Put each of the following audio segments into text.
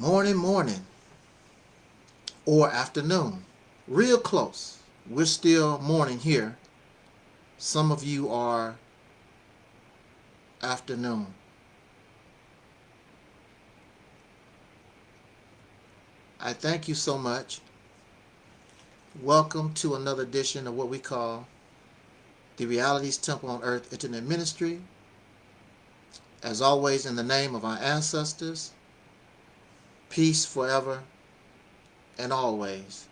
morning, morning, or afternoon. Real close. We're still morning here. Some of you are afternoon. I thank you so much. Welcome to another edition of what we call the Realities Temple on Earth Internet Ministry. As always, in the name of our ancestors, peace forever and always.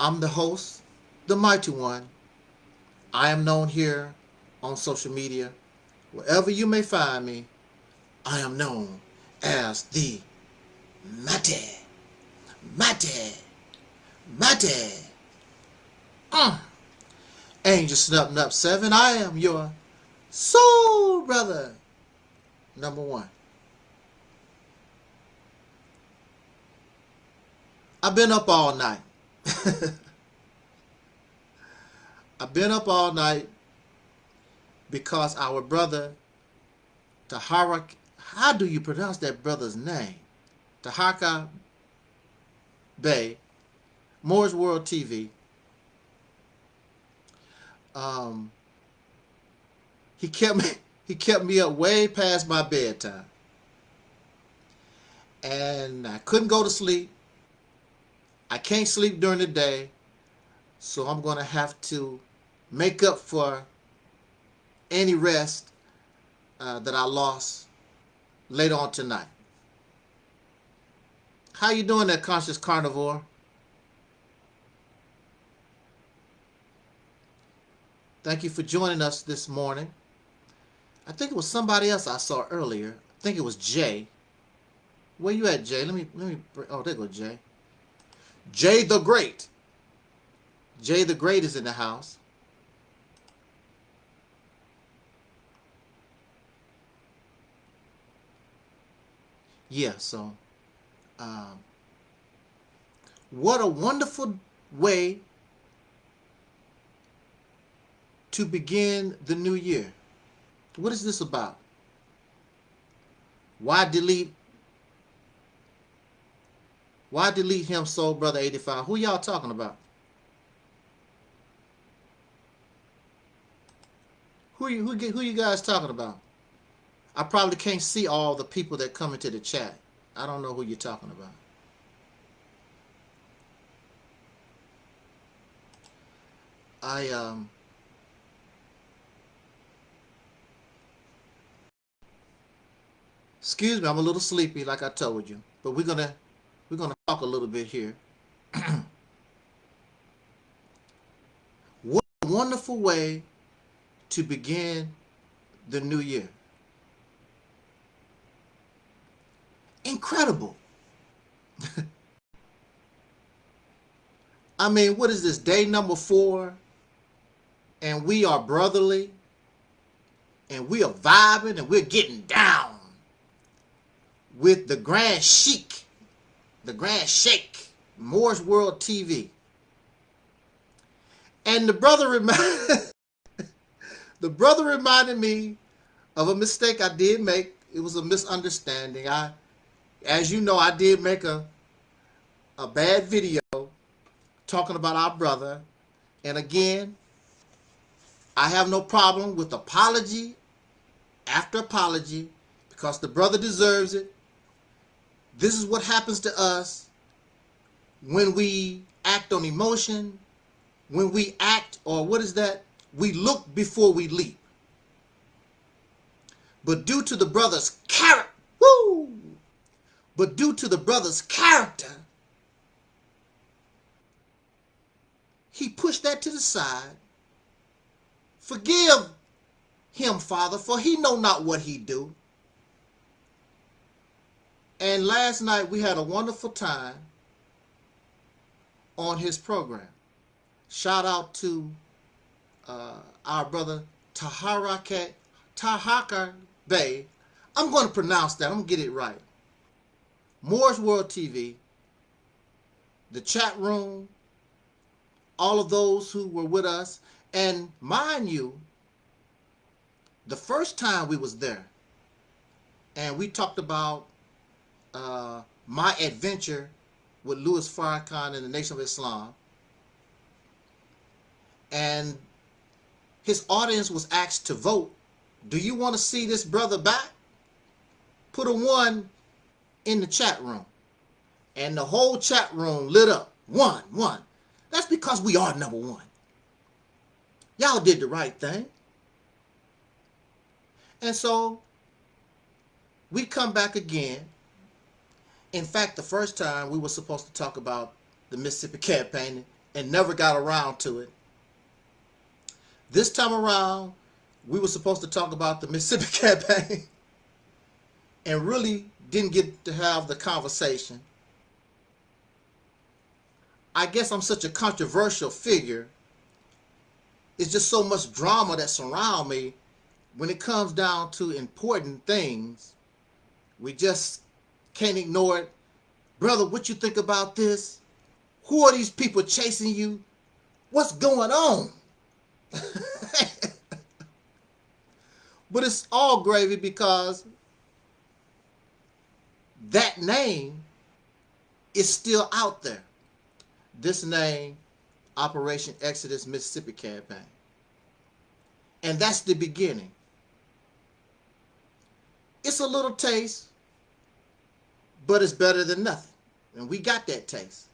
I'm the host, the mighty one. I am known here on social media. Wherever you may find me, I am known as the Mate. Mate. Mate. Uh. Angel Snub Nub 7, I am your soul brother. Number one. I've been up all night. I've been up all night because our brother Tahara, how do you pronounce that brother's name? Tahaka Bay, Moore's World TV, um, he kept me he kept me up way past my bedtime. And I couldn't go to sleep. I can't sleep during the day. So I'm going to have to make up for any rest uh, that I lost later on tonight. How you doing that Conscious Carnivore? Thank you for joining us this morning. I think it was somebody else I saw earlier. I think it was Jay. Where you at, Jay? Let me let me. Oh, there go Jay. Jay the Great. Jay the Great is in the house. Yeah. So, um, what a wonderful way to begin the new year. What is this about? Why delete? Why delete him, Soul Brother 85? Who y'all talking about? Who you who who you guys talking about? I probably can't see all the people that come into the chat. I don't know who you're talking about. I um Excuse me, I'm a little sleepy, like I told you. But we're gonna we're gonna talk a little bit here. what a wonderful way to begin the new year. Incredible. I mean, what is this? Day number four, and we are brotherly, and we are vibing, and we're getting down with the Grand Sheik, the Grand Sheikh, Moore's World TV. And the brother reminded the brother reminded me of a mistake I did make. It was a misunderstanding. I as you know, I did make a a bad video talking about our brother. And again, I have no problem with apology after apology because the brother deserves it. This is what happens to us when we act on emotion, when we act, or what is that? We look before we leap. But due to the brother's character, woo! But due to the brother's character, he pushed that to the side. Forgive him, Father, for he know not what he do. And last night we had a wonderful time on his program. Shout out to uh, our brother Taharaka, Tahaka Bay. I'm going to pronounce that. I'm going to get it right. Moore's World TV, the chat room, all of those who were with us. And mind you, the first time we was there, and we talked about uh, my adventure with Louis Farrakhan and the Nation of Islam. And his audience was asked to vote. Do you want to see this brother back? Put a one in the chat room. And the whole chat room lit up. One, one. That's because we are number one. Y'all did the right thing. And so we come back again. In fact, the first time we were supposed to talk about the Mississippi campaign and never got around to it. This time around, we were supposed to talk about the Mississippi campaign and really didn't get to have the conversation. I guess I'm such a controversial figure. It's just so much drama that surround me when it comes down to important things we just can't ignore it. Brother, what you think about this? Who are these people chasing you? What's going on? but it's all gravy because that name is still out there. This name, Operation Exodus Mississippi Campaign. And that's the beginning. It's a little taste, but it's better than nothing. And we got that taste.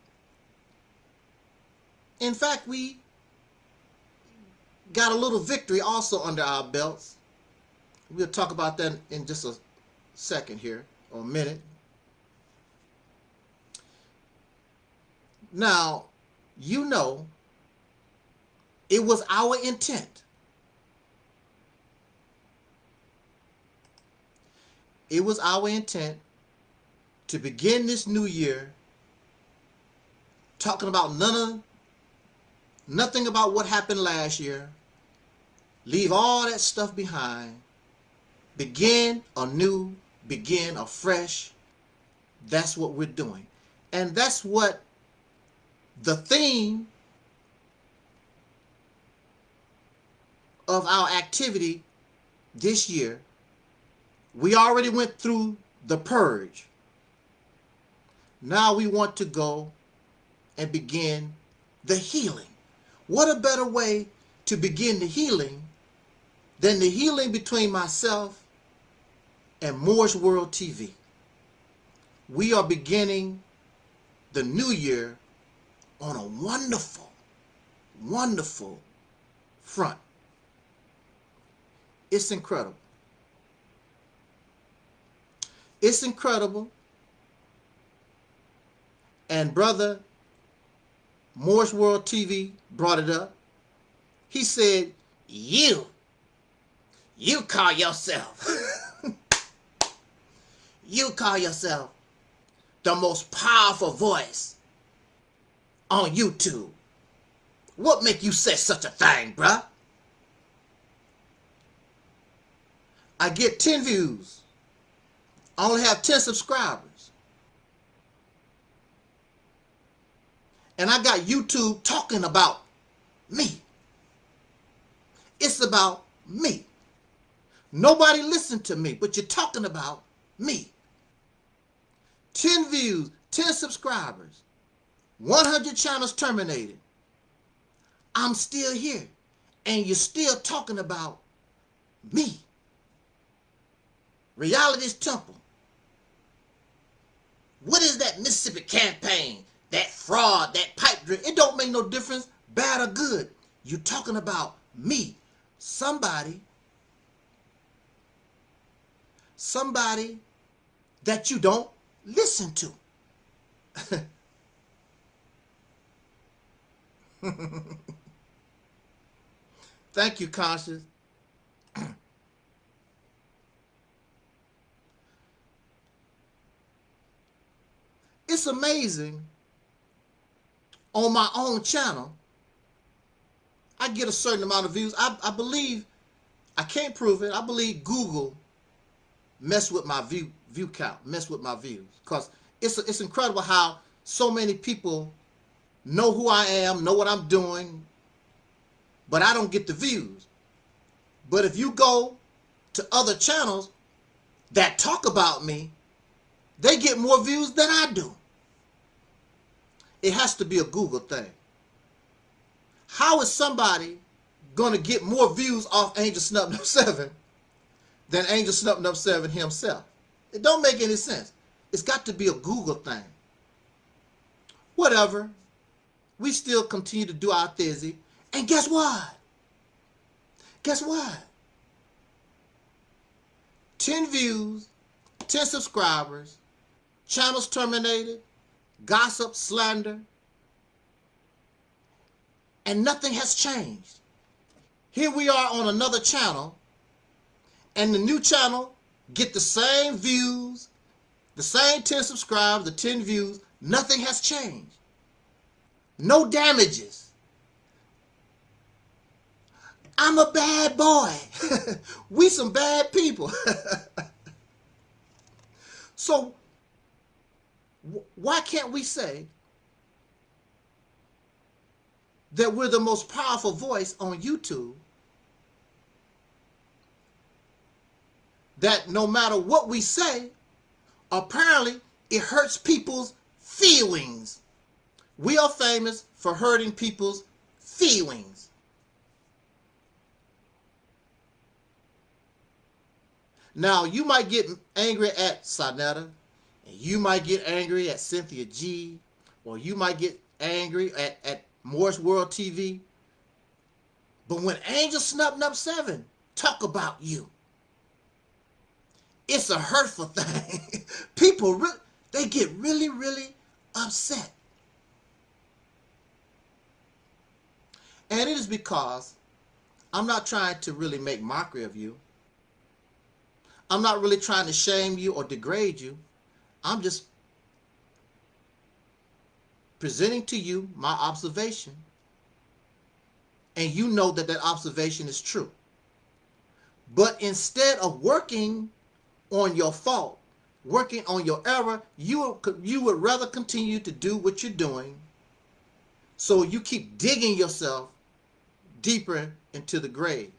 In fact, we got a little victory also under our belts. We'll talk about that in just a second here, or a minute. Now, you know, it was our intent it was our intent to begin this new year talking about none of nothing about what happened last year. Leave all that stuff behind. Begin anew begin afresh. That's what we're doing. And that's what the theme of our activity this year we already went through the purge. Now we want to go and begin the healing. What a better way to begin the healing than the healing between myself and Moore's World TV. We are beginning the new year on a wonderful, wonderful front. It's incredible. It's incredible. And brother, Moore's World TV brought it up. He said, you, you call yourself, you call yourself the most powerful voice on YouTube. What make you say such a thing, bruh? I get 10 views. I only have 10 subscribers. And I got YouTube talking about me. It's about me. Nobody listened to me, but you're talking about me. 10 views, 10 subscribers, 100 channels terminated. I'm still here, and you're still talking about me. Reality's Temple. What is that Mississippi campaign? That fraud, that pipe dream? It don't make no difference, bad or good. You're talking about me. Somebody, somebody that you don't listen to. Thank you, Conscious. It's amazing. On my own channel, I get a certain amount of views. I, I believe, I can't prove it. I believe Google mess with my view view count, mess with my views. Because it's, it's incredible how so many people know who I am, know what I'm doing, but I don't get the views. But if you go to other channels, that talk about me, they get more views than I do. It has to be a Google thing. How is somebody going to get more views off Angel Snub 7 than Angel Snub 7 himself? It don't make any sense. It's got to be a Google thing. Whatever. We still continue to do our thizzy. And guess what? Guess what? 10 views, 10 subscribers, channels terminated, gossip, slander, and nothing has changed. Here we are on another channel, and the new channel get the same views, the same 10 subscribers, the 10 views, nothing has changed. No damages. I'm a bad boy. we some bad people. so why can't we say that we're the most powerful voice on YouTube? That no matter what we say, apparently it hurts people's feelings. We are famous for hurting people's feelings. Now, you might get angry at Sonetta, and you might get angry at Cynthia G, or you might get angry at, at Moore's World TV. But when Angel Snub Nub 7 talk about you, it's a hurtful thing. People, they get really, really upset. And it is because I'm not trying to really make mockery of you. I'm not really trying to shame you or degrade you. I'm just presenting to you my observation. And you know that that observation is true. But instead of working on your fault, working on your error, you, you would rather continue to do what you're doing. So you keep digging yourself deeper into the grave.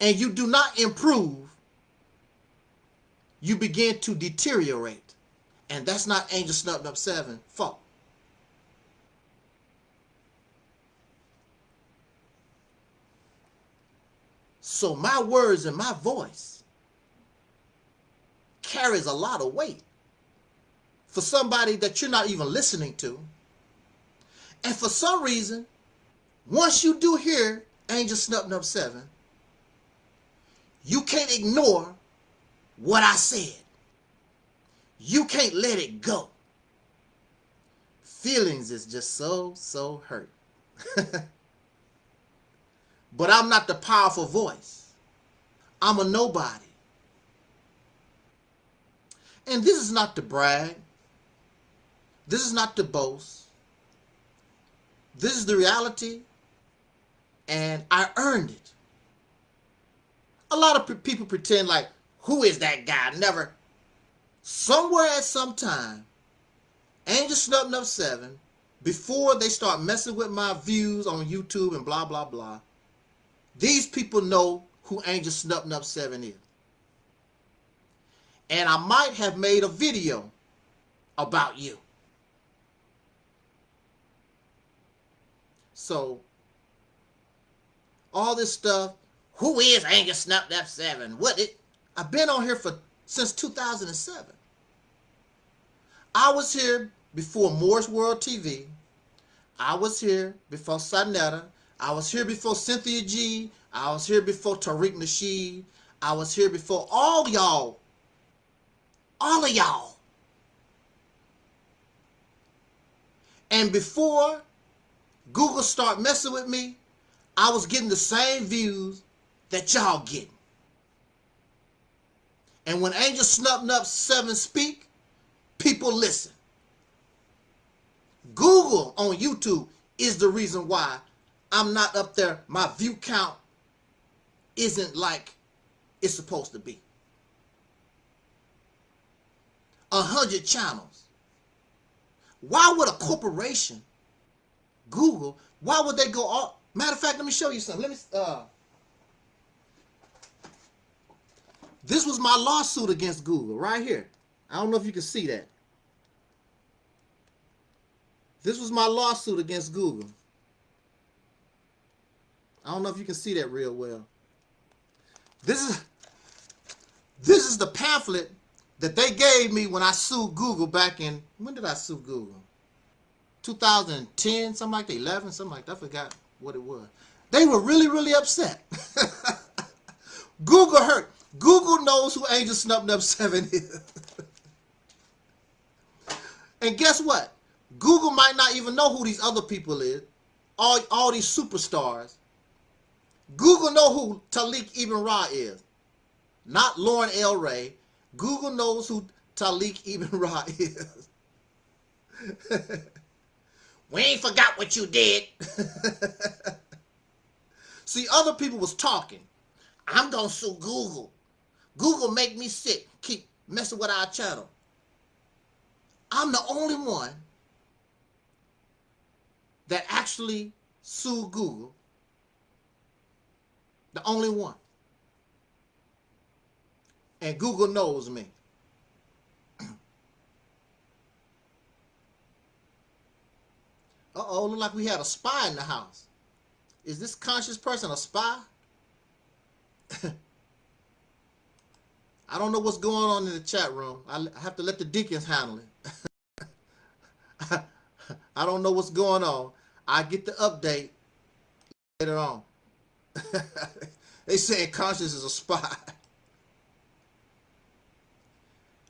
And you do not improve you begin to deteriorate. And that's not Angel Snub Nub 7 fault. So my words and my voice carries a lot of weight for somebody that you're not even listening to. And for some reason, once you do hear Angel Snub Nub 7, you can't ignore what I said. You can't let it go. Feelings is just so, so hurt. but I'm not the powerful voice. I'm a nobody. And this is not to brag. This is not to boast. This is the reality. And I earned it. A lot of people pretend like, who is that guy? Never. Somewhere at some time, Angel Snub Nub 7, before they start messing with my views on YouTube and blah, blah, blah, these people know who Angel Snub Nub 7 is. And I might have made a video about you. So, all this stuff, who is Angel Snub Nub 7? What it I've been on here for since 2007. I was here before Moore's World TV. I was here before Sonetta. I was here before Cynthia G. I was here before Tariq Nasheed. I was here before all y'all. All of y'all. And before Google start messing with me, I was getting the same views that y'all getting. And when Angel Nub 7 speak, people listen. Google on YouTube is the reason why I'm not up there. My view count isn't like it's supposed to be. A hundred channels. Why would a corporation, Google, why would they go all, matter of fact, let me show you something. Let me, uh, This was my lawsuit against Google right here. I don't know if you can see that. This was my lawsuit against Google. I don't know if you can see that real well. This is this is the pamphlet that they gave me when I sued Google back in when did I sue Google? 2010, something like that, 11, something like that. I forgot what it was. They were really, really upset. Google hurt. Google knows who Angel Snub Nub 7 is. and guess what? Google might not even know who these other people is. All, all these superstars. Google know who Talik Ibn Ra is. Not Lauren L. Ray. Google knows who Talik Ibn Ra is. we ain't forgot what you did. See, other people was talking. I'm going to sue Google. Google make me sick. Keep messing with our channel. I'm the only one that actually sued Google. The only one. And Google knows me. Uh-oh, look like we had a spy in the house. Is this conscious person a spy? I don't know what's going on in the chat room. I have to let the deacons handle it. I don't know what's going on. I get the update later on. they saying conscience is a spy.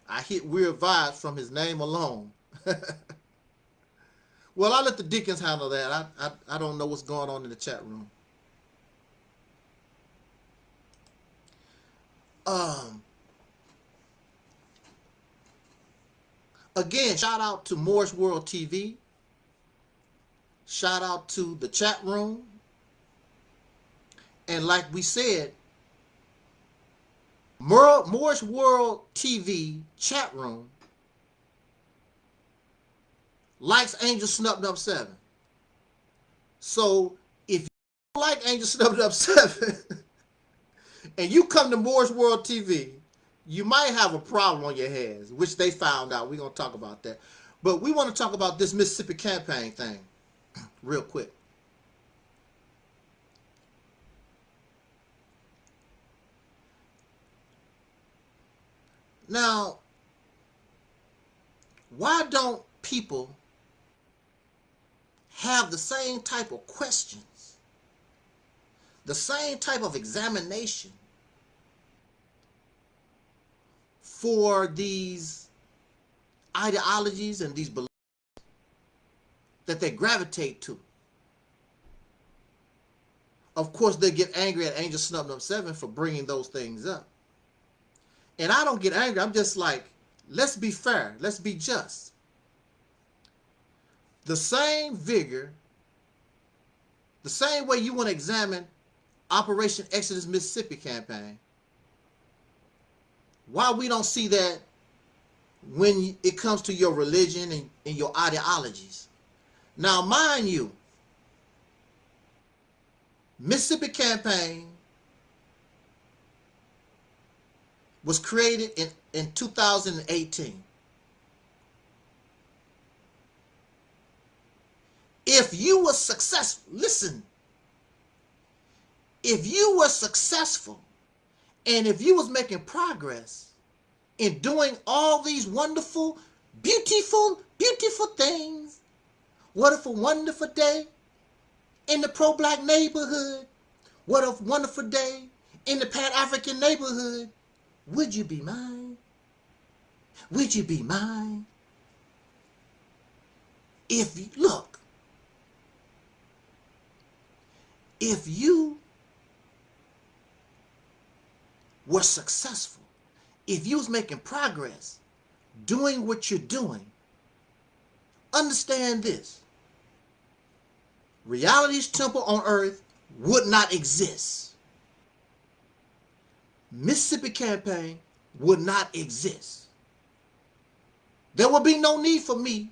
I hit weird vibes from his name alone. well, I'll let the deacons handle that. I, I, I don't know what's going on in the chat room. Um, again, shout out to Moore's World TV. Shout out to the chat room. And like we said, Moore's World TV chat room likes Angel Snub Nub 7. So if you like Angel Snub Nub 7, and you come to Moore's World TV, you might have a problem on your hands, which they found out. We're going to talk about that. But we want to talk about this Mississippi campaign thing real quick. Now, why don't people have the same type of questions, the same type of examination for these ideologies and these beliefs that they gravitate to. Of course, they get angry at Angel Snub Nub 7 for bringing those things up. And I don't get angry. I'm just like, let's be fair. Let's be just. The same vigor, the same way you want to examine Operation Exodus Mississippi campaign, why we don't see that when it comes to your religion and, and your ideologies. Now, mind you, Mississippi campaign was created in, in 2018. If you were successful, listen, if you were successful and if you was making progress in doing all these wonderful, beautiful, beautiful things, what if a wonderful day in the pro-black neighborhood? What a wonderful day in the Pan-African neighborhood. Would you be mine? Would you be mine? If, you, look, if you were successful, if you was making progress, doing what you're doing, understand this. Reality's temple on earth would not exist. Mississippi campaign would not exist. There would be no need for me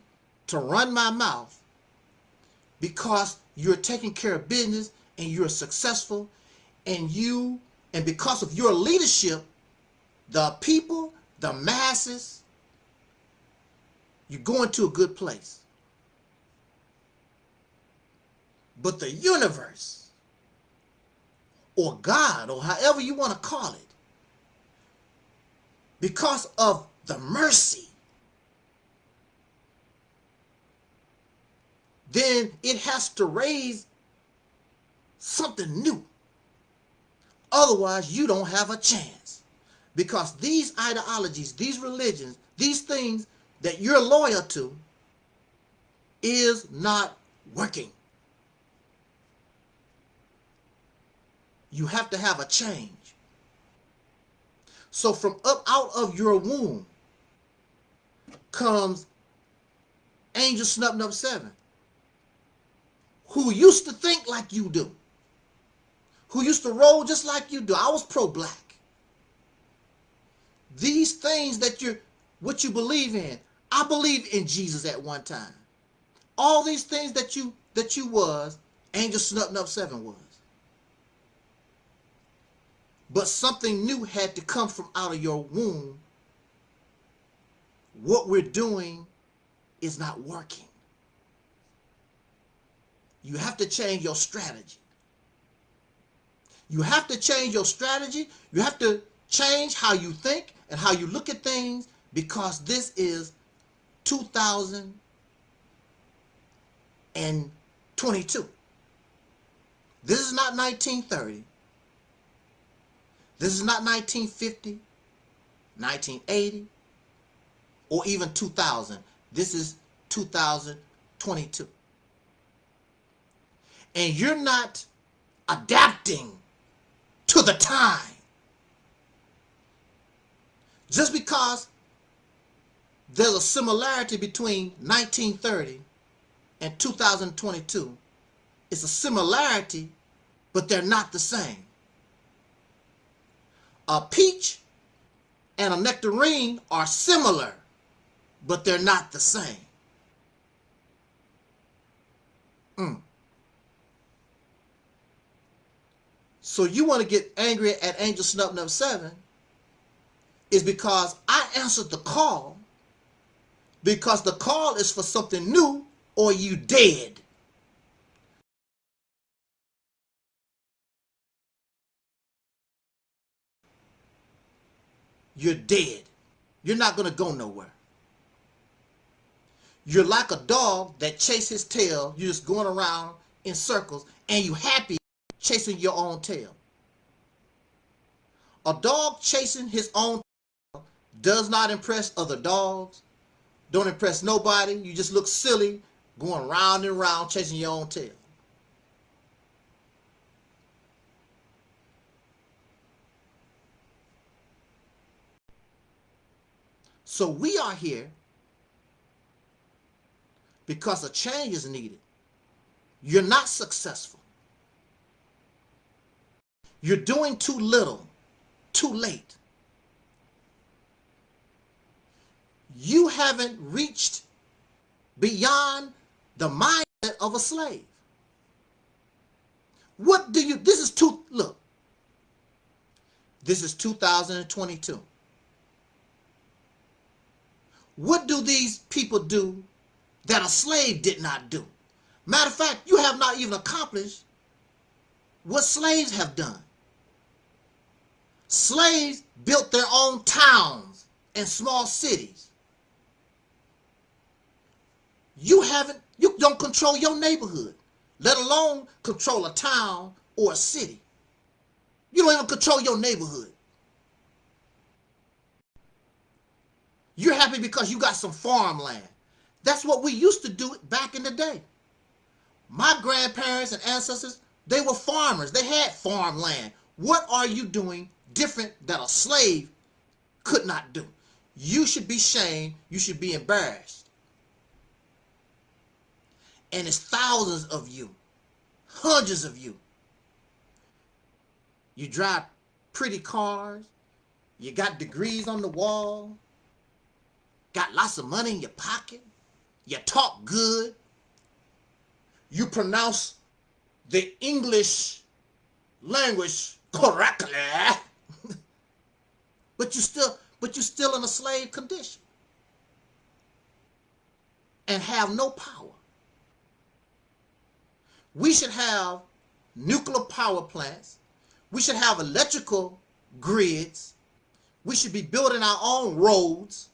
to run my mouth because you're taking care of business and you're successful and you and because of your leadership the people, the masses, you're going to a good place. But the universe, or God, or however you want to call it, because of the mercy, then it has to raise something new. Otherwise, you don't have a chance. Because these ideologies, these religions, these things that you're loyal to is not working. You have to have a change. So from up out of your womb comes Angel Snub Nub 7, who used to think like you do, who used to roll just like you do. I was pro-black. These things that you're, what you believe in, I believe in Jesus at one time. All these things that you that you was, Angel Snub Nub 7 was. But something new had to come from out of your womb. What we're doing is not working. You have to change your strategy. You have to change your strategy. You have to change how you think and how you look at things because this is 2022. This is not 1930. This is not 1950, 1980, or even 2000. This is 2022. And you're not adapting to the time. Just because there's a similarity between 1930 and 2022, it's a similarity, but they're not the same a peach and a nectarine are similar, but they're not the same. Mm. So you want to get angry at Angel Snub Number 7 is because I answered the call because the call is for something new or you dead. you're dead. You're not going to go nowhere. You're like a dog that chases his tail. You're just going around in circles and you happy chasing your own tail. A dog chasing his own tail does not impress other dogs. Don't impress nobody. You just look silly going round and round chasing your own tail. So we are here because a change is needed. You're not successful. You're doing too little, too late. You haven't reached beyond the mindset of a slave. What do you, this is two, look, this is 2022. What do these people do that a slave did not do? Matter of fact, you have not even accomplished what slaves have done. Slaves built their own towns and small cities. You haven't, you don't control your neighborhood, let alone control a town or a city. You don't even control your neighborhood. You're happy because you got some farmland. That's what we used to do back in the day. My grandparents and ancestors, they were farmers. They had farmland. What are you doing different that a slave could not do? You should be shamed. You should be embarrassed. And it's thousands of you, hundreds of you. You drive pretty cars. You got degrees on the wall got lots of money in your pocket, you talk good, you pronounce the English language correctly, but you still but you're still in a slave condition and have no power. We should have nuclear power plants. We should have electrical grids. We should be building our own roads.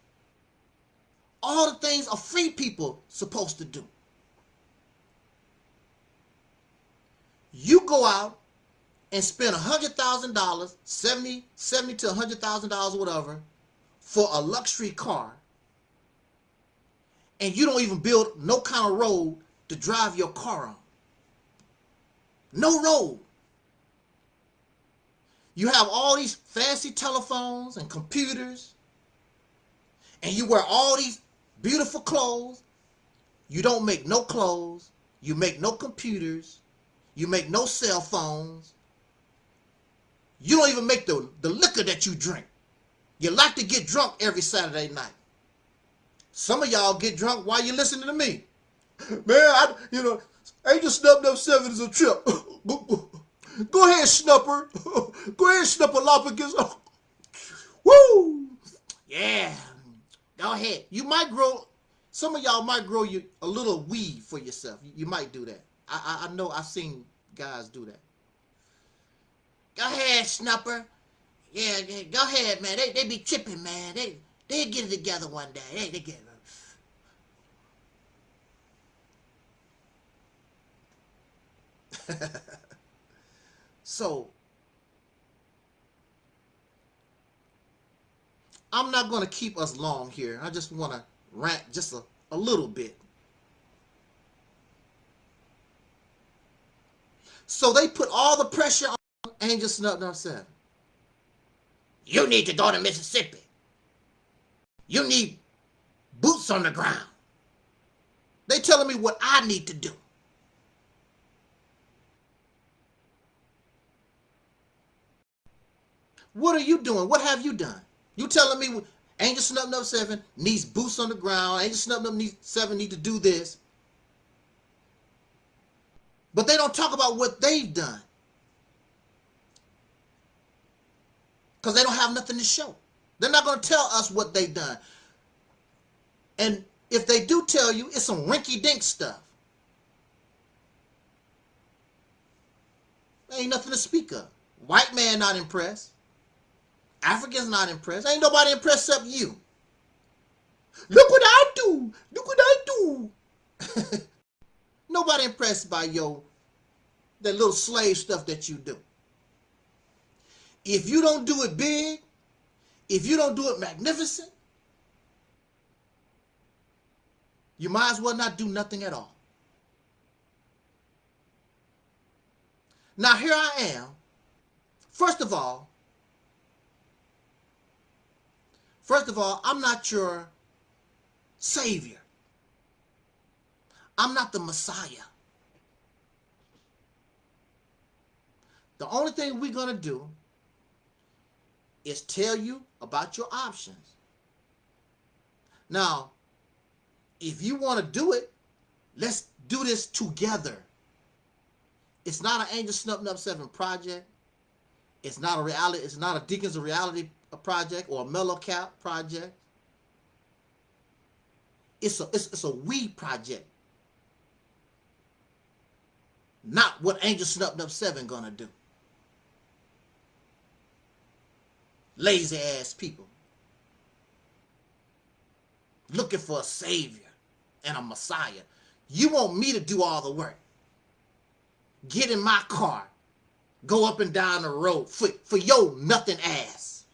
All the things a free people supposed to do. You go out and spend $100,000, 70, 70 to $100,000 whatever, for a luxury car, and you don't even build no kind of road to drive your car on. No road. You have all these fancy telephones and computers, and you wear all these beautiful clothes. You don't make no clothes. You make no computers. You make no cell phones. You don't even make the, the liquor that you drink. You like to get drunk every Saturday night. Some of y'all get drunk while you're listening to me. Man, I, you know, Angel Snub Nub 7 is a trip. Go ahead, Snupper. Go ahead, Snupper Snupperlopicus. Woo! Yeah. Go ahead. You might grow, some of y'all might grow you a little weed for yourself. You, you might do that. I, I, I know I've seen guys do that. Go ahead, Snupper. Yeah, yeah, go ahead, man. They, they be tripping, man. They, they get it together one day. They, they get it. so I'm not going to keep us long here. I just want to rant just a, a little bit. So they put all the pressure on Angel Snub Nub 7. You need to go to Mississippi. You need boots on the ground. They telling me what I need to do. What are you doing? What have you done? You telling me Angel Snub Nub 7 needs boots on the ground. Angel Snub Nub 7 need to do this. But they don't talk about what they've done. Because they don't have nothing to show. They're not going to tell us what they've done. And if they do tell you, it's some rinky-dink stuff. There ain't nothing to speak of. White man not impressed. Africans not impressed. Ain't nobody impressed except you. Look what I do. Look what I do. nobody impressed by your that little slave stuff that you do. If you don't do it big, if you don't do it magnificent, you might as well not do nothing at all. Now here I am. First of all, first of all, I'm not your savior. I'm not the Messiah. The only thing we're going to do is tell you about your options. Now, if you want to do it, let's do this together. It's not an Angel Snub Nub 7 project. It's not a reality, it's not a Deacons of Reality project or a Mellow Cap project. It's a it's, it's a we project. Not what Angel Snub Nub 7 gonna do. Lazy ass people looking for a savior and a messiah. You want me to do all the work. Get in my car. Go up and down the road for, for your nothing ass.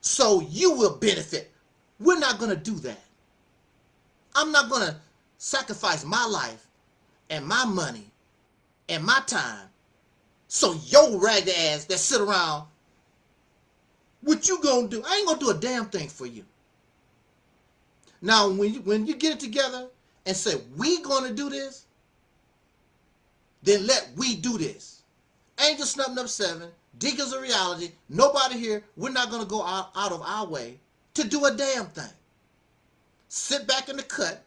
So you will benefit. We're not going to do that. I'm not going to sacrifice my life and my money and my time so your ragged ass that sit around what you gonna do? I ain't gonna do a damn thing for you. Now, when you, when you get it together and say, we gonna do this, then let we do this. Angel Snub Nub 7, Deacons of Reality, nobody here, we're not gonna go out, out of our way to do a damn thing. Sit back in the cut,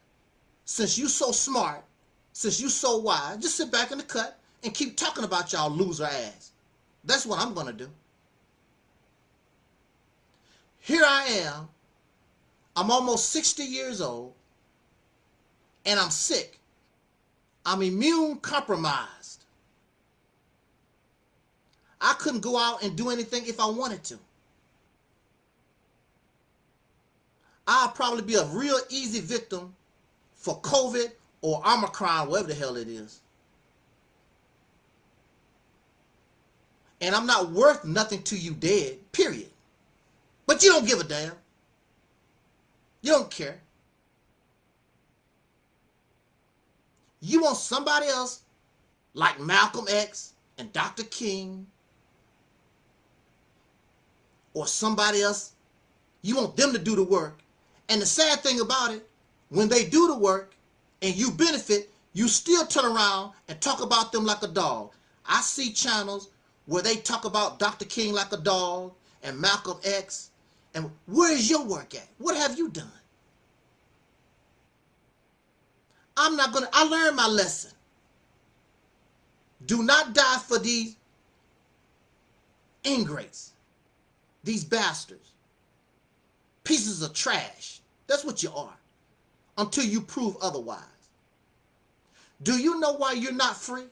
since you so smart, since you so wise, just sit back in the cut and keep talking about y'all loser ass. That's what I'm gonna do. Here I am. I'm almost 60 years old and I'm sick. I'm immune compromised. I couldn't go out and do anything if I wanted to. I'll probably be a real easy victim for COVID or Omicron, whatever the hell it is. And I'm not worth nothing to you dead, period. But you don't give a damn. You don't care. You want somebody else like Malcolm X and Dr. King or somebody else. You want them to do the work. And the sad thing about it, when they do the work and you benefit, you still turn around and talk about them like a dog. I see channels where they talk about Dr. King like a dog and Malcolm X. And where is your work at? What have you done? I'm not going to, I learned my lesson. Do not die for these ingrates, these bastards, pieces of trash. That's what you are until you prove otherwise. Do you know why you're not free?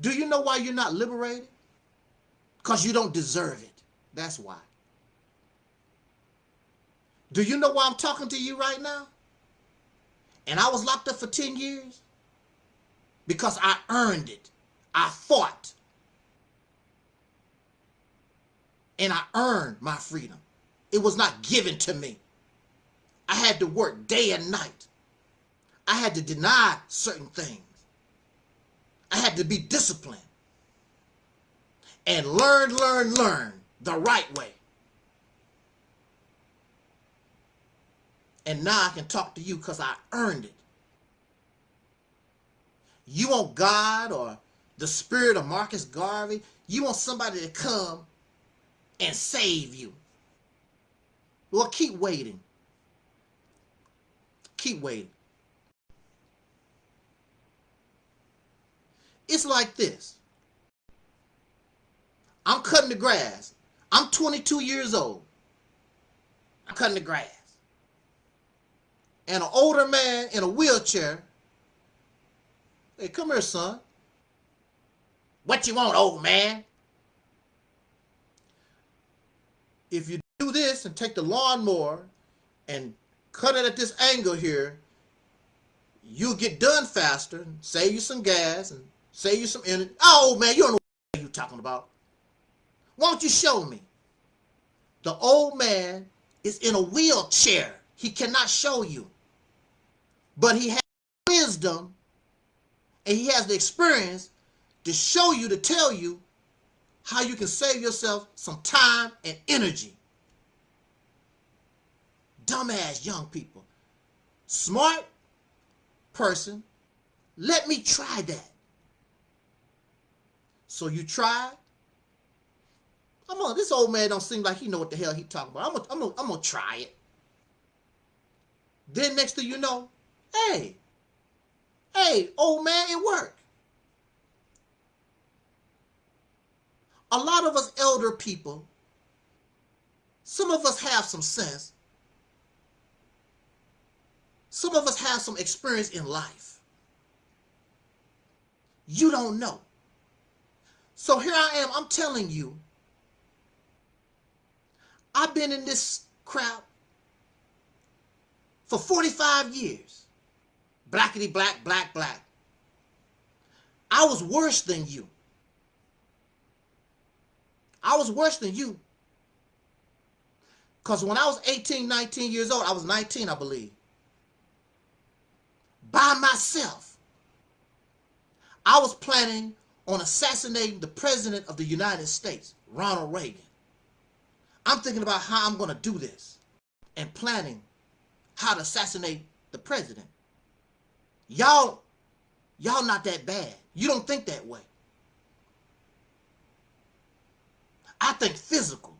Do you know why you're not liberated? Because you don't deserve it. That's why. Do you know why I'm talking to you right now? And I was locked up for 10 years? Because I earned it. I fought. And I earned my freedom. It was not given to me. I had to work day and night. I had to deny certain things. I had to be disciplined and learn, learn, learn the right way. And now I can talk to you because I earned it. You want God or the spirit of Marcus Garvey, you want somebody to come and save you. Well, keep waiting. Keep waiting. It's like this. I'm cutting the grass. I'm 22 years old. I'm cutting the grass. And an older man in a wheelchair. Hey, come here, son. What you want, old man? If you do this and take the lawnmower and cut it at this angle here, you'll get done faster, and save you some gas, and save you some energy. Oh, man, you don't know what you're talking about. Why don't you show me? The old man is in a wheelchair. He cannot show you. But he has wisdom and he has the experience to show you, to tell you how you can save yourself some time and energy dumbass young people. Smart person, let me try that. So you try. I'm on this old man don't seem like he know what the hell he talking about. I'm gonna, I'm gonna, I'm gonna try it. Then next thing you know, hey, hey, old man, it worked. A lot of us elder people, some of us have some sense, some of us have some experience in life. You don't know. So here I am, I'm telling you, I've been in this crowd for 45 years. Blackety black, black, black. I was worse than you. I was worse than you. Because when I was 18, 19 years old, I was 19, I believe by myself. I was planning on assassinating the President of the United States, Ronald Reagan. I'm thinking about how I'm going to do this and planning how to assassinate the president. Y'all, y'all not that bad. You don't think that way. I think physical.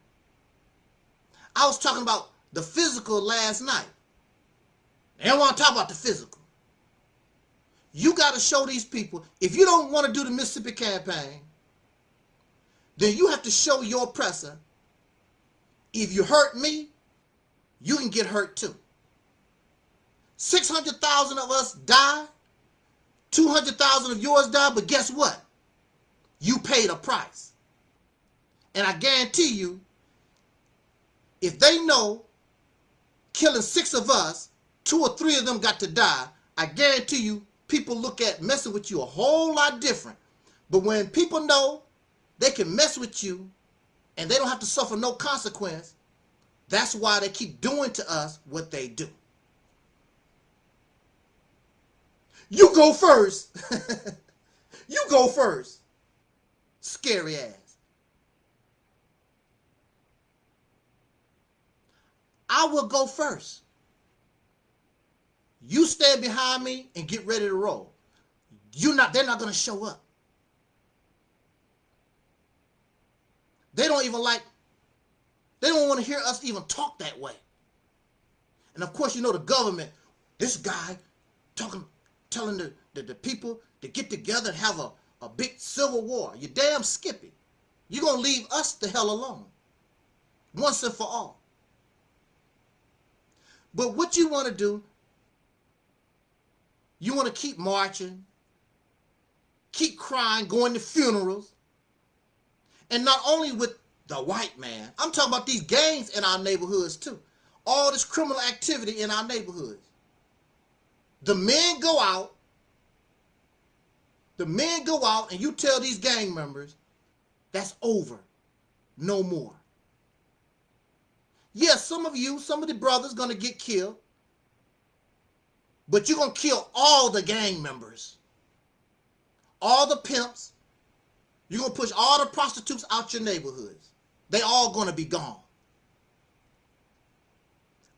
I was talking about the physical last night. They don't want to talk about the physical. You got to show these people, if you don't want to do the Mississippi campaign, then you have to show your oppressor if you hurt me, you can get hurt too. 600,000 of us die. 200,000 of yours die. But guess what? You paid a price. And I guarantee you, if they know killing six of us, two or three of them got to die, I guarantee you people look at messing with you a whole lot different. But when people know they can mess with you and they don't have to suffer no consequence, that's why they keep doing to us what they do. You go first. you go first. Scary ass. I will go first. You stand behind me and get ready to roll. You're not they're not going to show up. They don't even like they don't want to hear us even talk that way. And of course, you know the government, this guy talking telling the, the, the people to get together and have a, a big civil war. You damn skippy. You're going to leave us the hell alone. Once and for all. But what you want to do, you want to keep marching, keep crying, going to funerals. And not only with the white man, I'm talking about these gangs in our neighborhoods too. All this criminal activity in our neighborhoods. The men go out, the men go out and you tell these gang members, that's over, no more. Yes, some of you, some of the brothers gonna get killed, but you're gonna kill all the gang members, all the pimps, you're gonna push all the prostitutes out your neighborhoods. They all gonna be gone.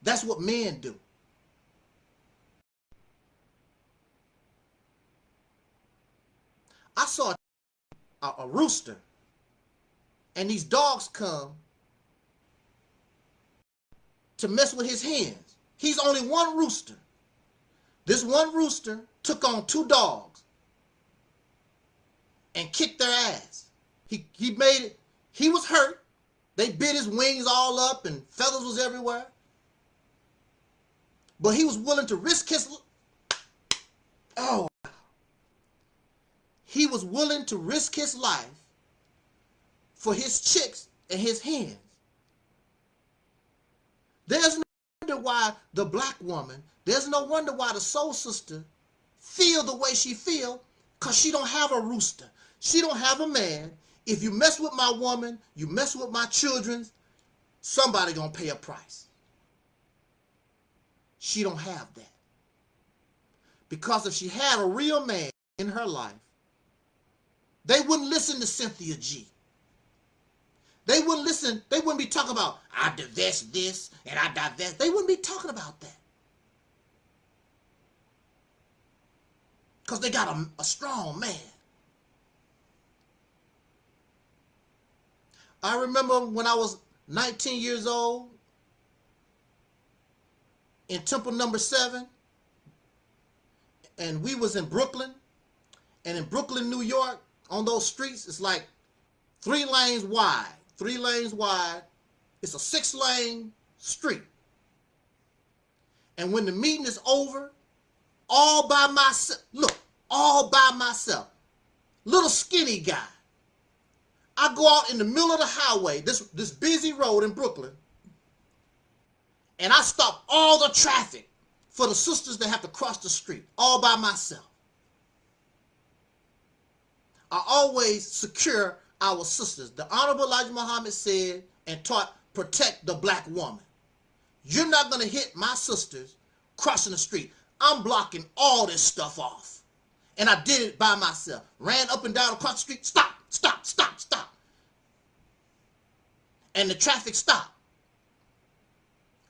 That's what men do. I saw a, a rooster and these dogs come to mess with his hens. He's only one rooster. This one rooster took on two dogs and kicked their ass. He, he made it, he was hurt. They bit his wings all up and feathers was everywhere. But he was willing to risk his, oh, he was willing to risk his life for his chicks and his hens. There's no wonder why the black woman, there's no wonder why the soul sister feel the way she feel because she don't have a rooster. She don't have a man. If you mess with my woman, you mess with my children, somebody gonna pay a price. She don't have that. Because if she had a real man in her life, they wouldn't listen to Cynthia G. They wouldn't listen. They wouldn't be talking about, I divest this and I divest. They wouldn't be talking about that. Because they got a, a strong man. I remember when I was 19 years old in Temple number seven, and we was in Brooklyn, and in Brooklyn, New York, on those streets, it's like three lanes wide, three lanes wide. It's a six lane street. And when the meeting is over, all by myself, look, all by myself, little skinny guy. I go out in the middle of the highway, this, this busy road in Brooklyn, and I stop all the traffic for the sisters that have to cross the street all by myself. I always secure our sisters. The Honorable Elijah Muhammad said and taught, protect the black woman. You're not going to hit my sisters crossing the street. I'm blocking all this stuff off. And I did it by myself. Ran up and down across the street. Stop, stop, stop, stop. And the traffic stopped.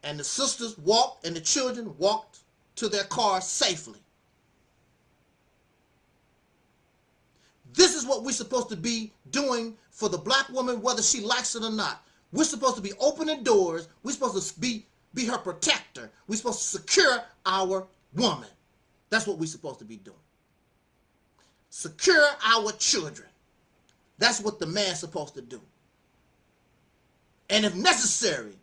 And the sisters walked and the children walked to their cars safely. This is what we're supposed to be doing for the black woman, whether she likes it or not. We're supposed to be opening doors. We're supposed to be, be her protector. We're supposed to secure our woman. That's what we're supposed to be doing. Secure our children. That's what the man's supposed to do. And if necessary,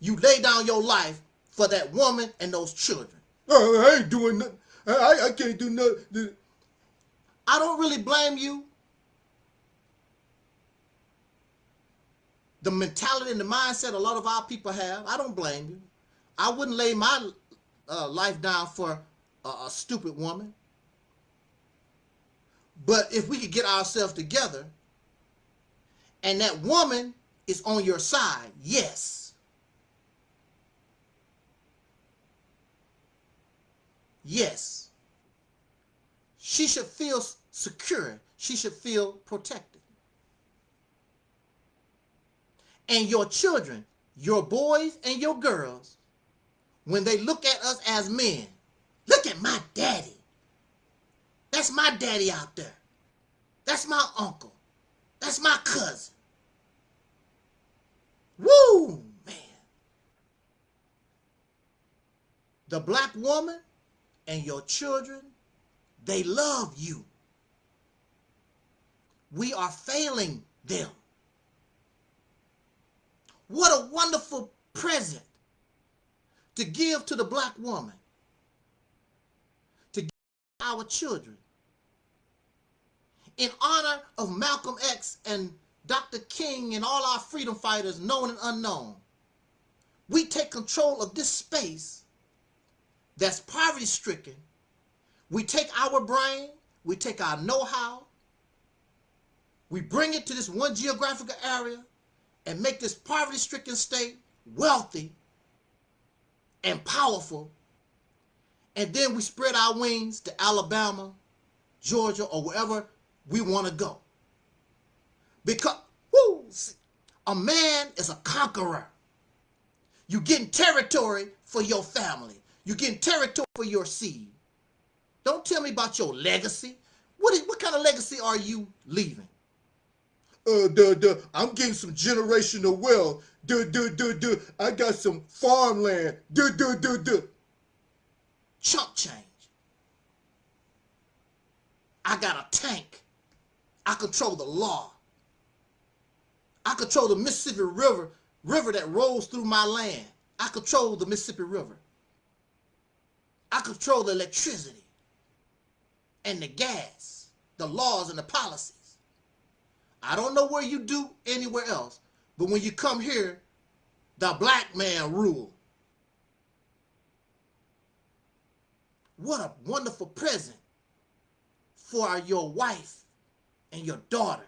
you lay down your life for that woman and those children. Oh, I ain't doing nothing. I, I can't do nothing. I don't really blame you. The mentality and the mindset a lot of our people have, I don't blame you. I wouldn't lay my uh, life down for a, a stupid woman. But if we could get ourselves together and that woman is on your side, yes. Yes. She should feel secure. She should feel protected. And your children, your boys and your girls, when they look at us as men, look at my daddy. That's my daddy out there. That's my uncle. That's my cousin. Woo, man. The black woman and your children, they love you. We are failing them. What a wonderful present to give to the black woman, to give our children. In honor of Malcolm X and Dr. King and all our freedom fighters, known and unknown, we take control of this space that's poverty stricken. We take our brain, we take our know-how, we bring it to this one geographical area and make this poverty stricken state wealthy and powerful. And then we spread our wings to Alabama, Georgia, or wherever we want to go. Because, whoo, a man is a conqueror. You're getting territory for your family. You're getting territory for your seed. Don't tell me about your legacy. What, is, what kind of legacy are you leaving? Uh, duh, duh, I'm getting some generational wealth. Duh, duh, duh, duh. I got some farmland. Duh, duh, duh, duh. Chump change. I got a tank. I control the law. I control the Mississippi River, river that rolls through my land. I control the Mississippi River. I control the electricity and the gas, the laws and the policies. I don't know where you do anywhere else, but when you come here, the black man rule. What a wonderful present for your wife and your daughters.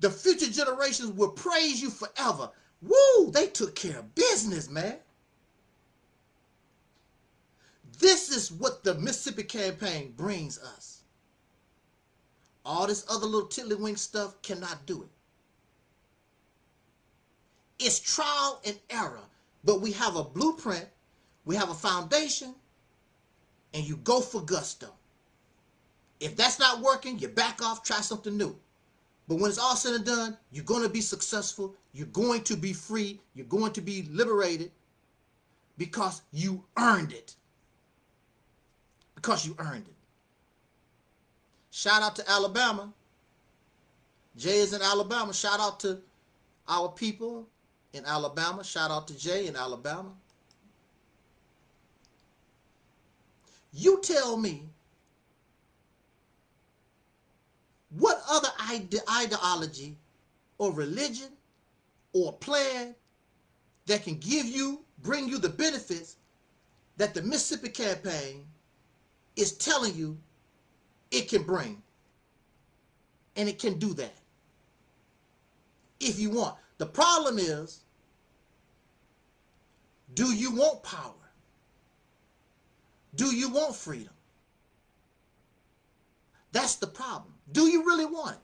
The future generations will praise you forever. Woo, they took care of business, man. This is what the Mississippi campaign brings us. All this other little tiddlywink stuff cannot do it. It's trial and error, but we have a blueprint, we have a foundation, and you go for gusto. If that's not working, you back off, try something new. But when it's all said and done, you're going to be successful. You're going to be free. You're going to be liberated because you earned it. Because you earned it. Shout out to Alabama. Jay is in Alabama. Shout out to our people in Alabama. Shout out to Jay in Alabama. You tell me what other ide ideology or religion or plan that can give you, bring you the benefits that the Mississippi campaign is telling you it can bring. And it can do that. If you want. The problem is, do you want power? Do you want freedom? That's the problem. Do you really want it?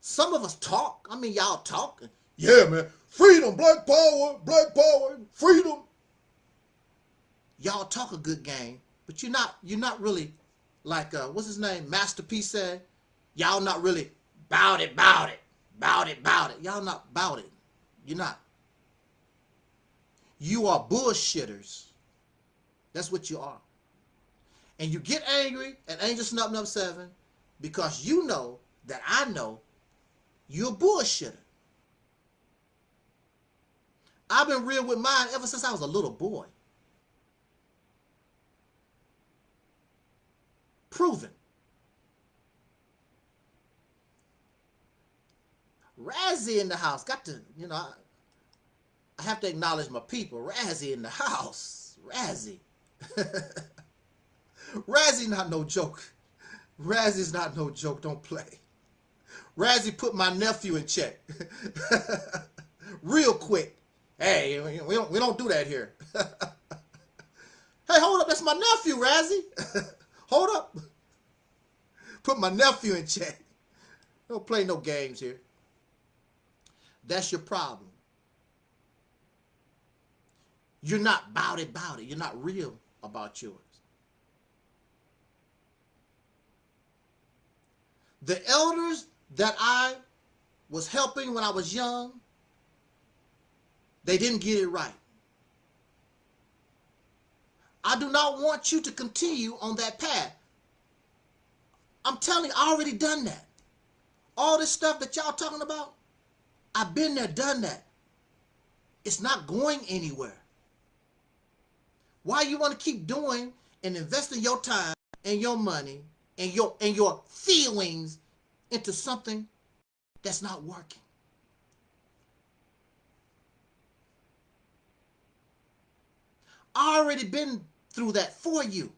Some of us talk. I mean, y'all talk. Yeah, man. Freedom, black power, black power, freedom. Y'all talk a good game, but you're not you're not really like uh what's his name? Master P said, y'all not really bout it, bout it, bout it, bout it. Y'all not bout it. You're not. You are bullshitters. That's what you are. And you get angry at Angel Snub Nub 7 because you know that I know, you're a bullshitter. I've been real with mine ever since I was a little boy. Proven. Razzie in the house. Got to, you know, I, I have to acknowledge my people. Razzie in the house. Razzie. Razzie not no joke. Razzie's not no joke. Don't play. Razzie put my nephew in check. Real quick. Hey, we don't, we don't do that here. hey, hold up. That's my nephew, Razzie. Hold up. Put my nephew in check. Don't play no games here. That's your problem. You're not about it, about it. You're not real about yours. The elders that I was helping when I was young, they didn't get it right. I do not want you to continue on that path. I'm telling you, I already done that. All this stuff that y'all talking about, I've been there, done that. It's not going anywhere. Why you want to keep doing and investing your time and your money and your and your feelings into something that's not working? I already been through that for you.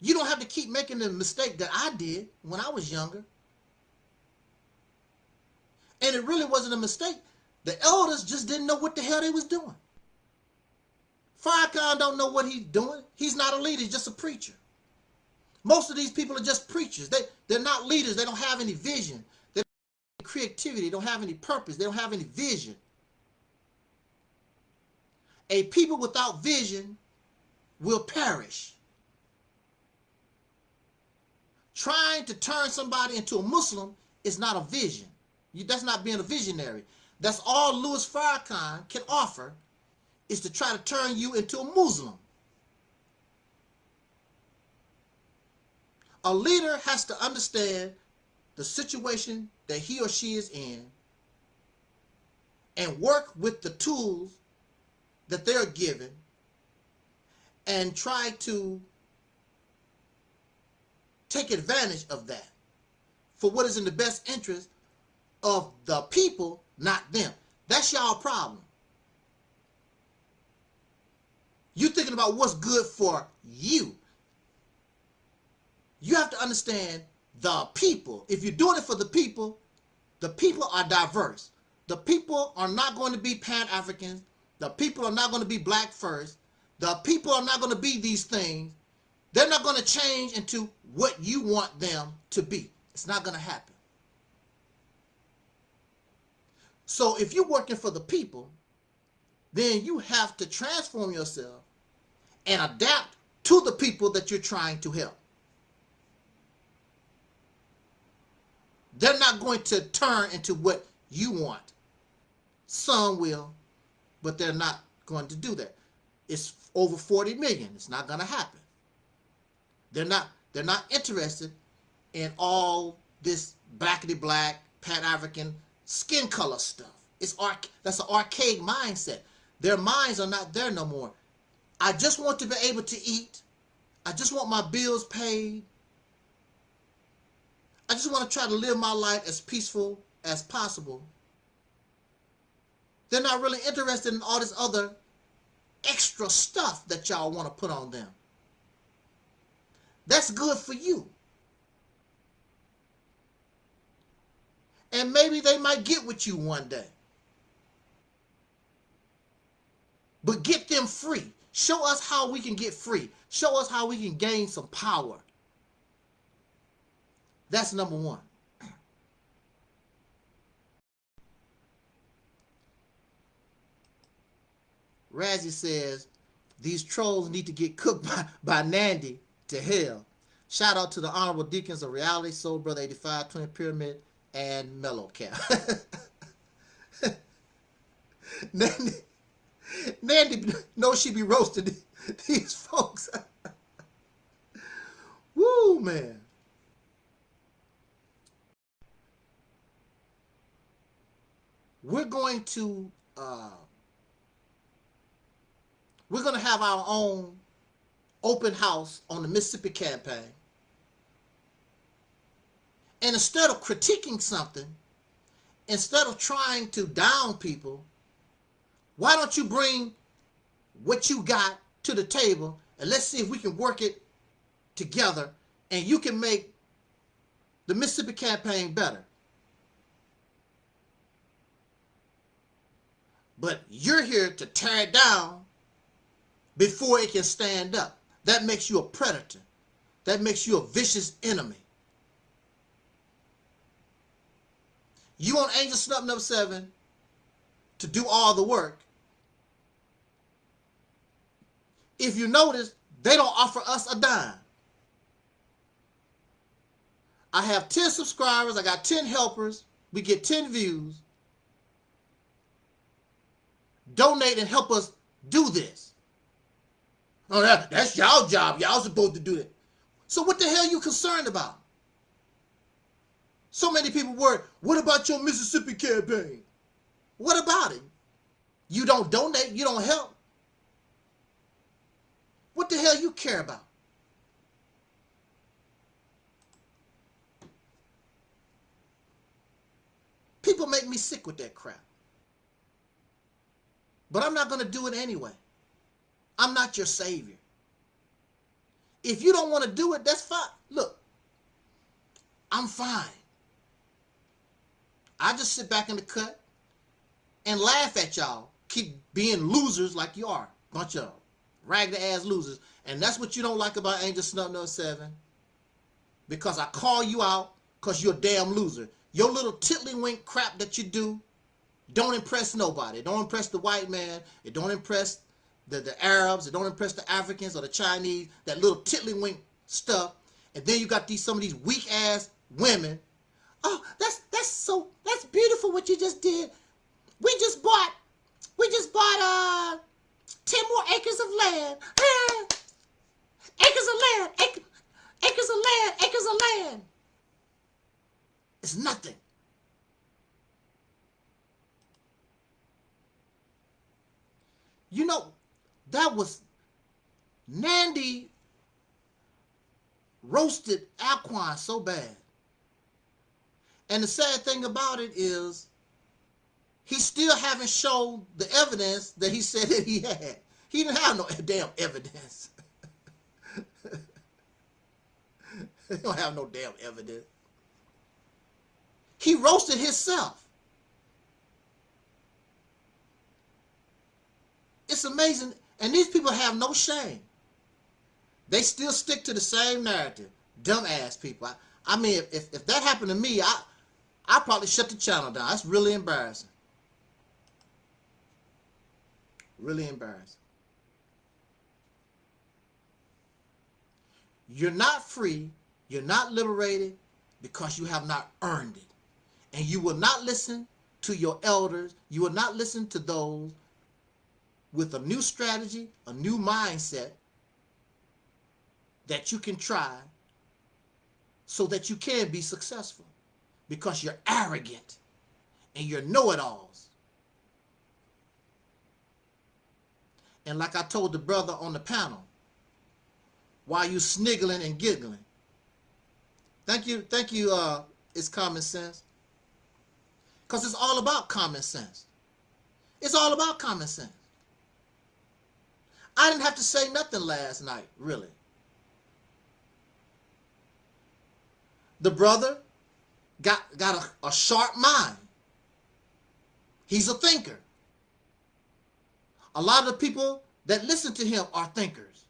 You don't have to keep making the mistake that I did when I was younger. And it really wasn't a mistake. The elders just didn't know what the hell they was doing. Farrakhan don't know what he's doing. He's not a leader. He's just a preacher. Most of these people are just preachers. They, they're not leaders. They don't have any vision. They don't have any creativity. They don't have any purpose. They don't have any vision. A people without vision will perish. Trying to turn somebody into a Muslim is not a vision. You, that's not being a visionary. That's all Louis Farrakhan can offer is to try to turn you into a Muslim. A leader has to understand the situation that he or she is in and work with the tools that they're given and try to take advantage of that for what is in the best interest of the people, not them. That's y'all problem. You're thinking about what's good for you. You have to understand the people. If you're doing it for the people, the people are diverse. The people are not going to be Pan-Africans. The people are not going to be black first. The people are not going to be these things. They're not going to change into what you want them to be. It's not going to happen. So if you're working for the people, then you have to transform yourself and adapt to the people that you're trying to help. They're not going to turn into what you want. Some will, but they're not going to do that. It's over 40 million. It's not going to happen. They're not they're not interested in all this blackity black, pan-African skin color stuff. It's that's an archaic mindset. Their minds are not there no more. I just want to be able to eat. I just want my bills paid. I just want to try to live my life as peaceful as possible. They're not really interested in all this other extra stuff that y'all want to put on them. That's good for you. And maybe they might get with you one day. But get them free. Show us how we can get free. Show us how we can gain some power. That's number one. Razzie says, these trolls need to get cooked by, by Nandy to hell. Shout out to the Honorable Deacons of Reality, Soul Brother 85, Twin Pyramid, and Mellow Cap. Nandy, Nandy knows she be roasting these folks. Woo, man. We're going to... Uh, we're going to have our own open house on the Mississippi campaign. And instead of critiquing something, instead of trying to down people, why don't you bring what you got to the table and let's see if we can work it together and you can make the Mississippi campaign better. But you're here to tear it down before it can stand up. That makes you a predator. That makes you a vicious enemy. You want Angel Snub Nub 7 to do all the work. If you notice, they don't offer us a dime. I have 10 subscribers. I got 10 helpers. We get 10 views. Donate and help us do this. Oh, that, that's y'all job. Y'all supposed to do it. So what the hell you concerned about? So many people were, what about your Mississippi campaign? What about it? You don't donate, you don't help. What the hell you care about? People make me sick with that crap. But I'm not going to do it anyway. I'm not your savior. If you don't want to do it, that's fine. Look, I'm fine. I just sit back in the cut and laugh at y'all. Keep being losers like you are. Bunch of ragged ass losers. And that's what you don't like about Angel Snub 7. Because I call you out because you're a damn loser. Your little tiddlywink crap that you do don't impress nobody. It don't impress the white man. It don't impress the, the Arabs. It don't impress the Africans or the Chinese. That little tiddlywink stuff. And then you got these some of these weak ass women. Oh, that's that's so that's beautiful what you just did. We just bought we just bought uh ten more acres of land. acres of land. Acres of land. Acres of land. It's nothing. You know, that was Nandy roasted Alquan so bad. And the sad thing about it is he still haven't shown the evidence that he said that he had. He didn't have no damn evidence. he don't have no damn evidence. He roasted himself. It's amazing. And these people have no shame. They still stick to the same narrative. Dumbass people. I, I mean, if, if that happened to me, I I probably shut the channel down. That's really embarrassing. Really embarrassing. You're not free. You're not liberated because you have not earned it. And you will not listen to your elders. You will not listen to those with a new strategy, a new mindset that you can try so that you can be successful because you're arrogant and you're know-it-alls. And like I told the brother on the panel, while you sniggling and giggling, thank you, thank you, uh, it's common sense. Because it's all about common sense. It's all about common sense. I didn't have to say nothing last night, really. The brother got, got a, a sharp mind. He's a thinker. A lot of the people that listen to him are thinkers.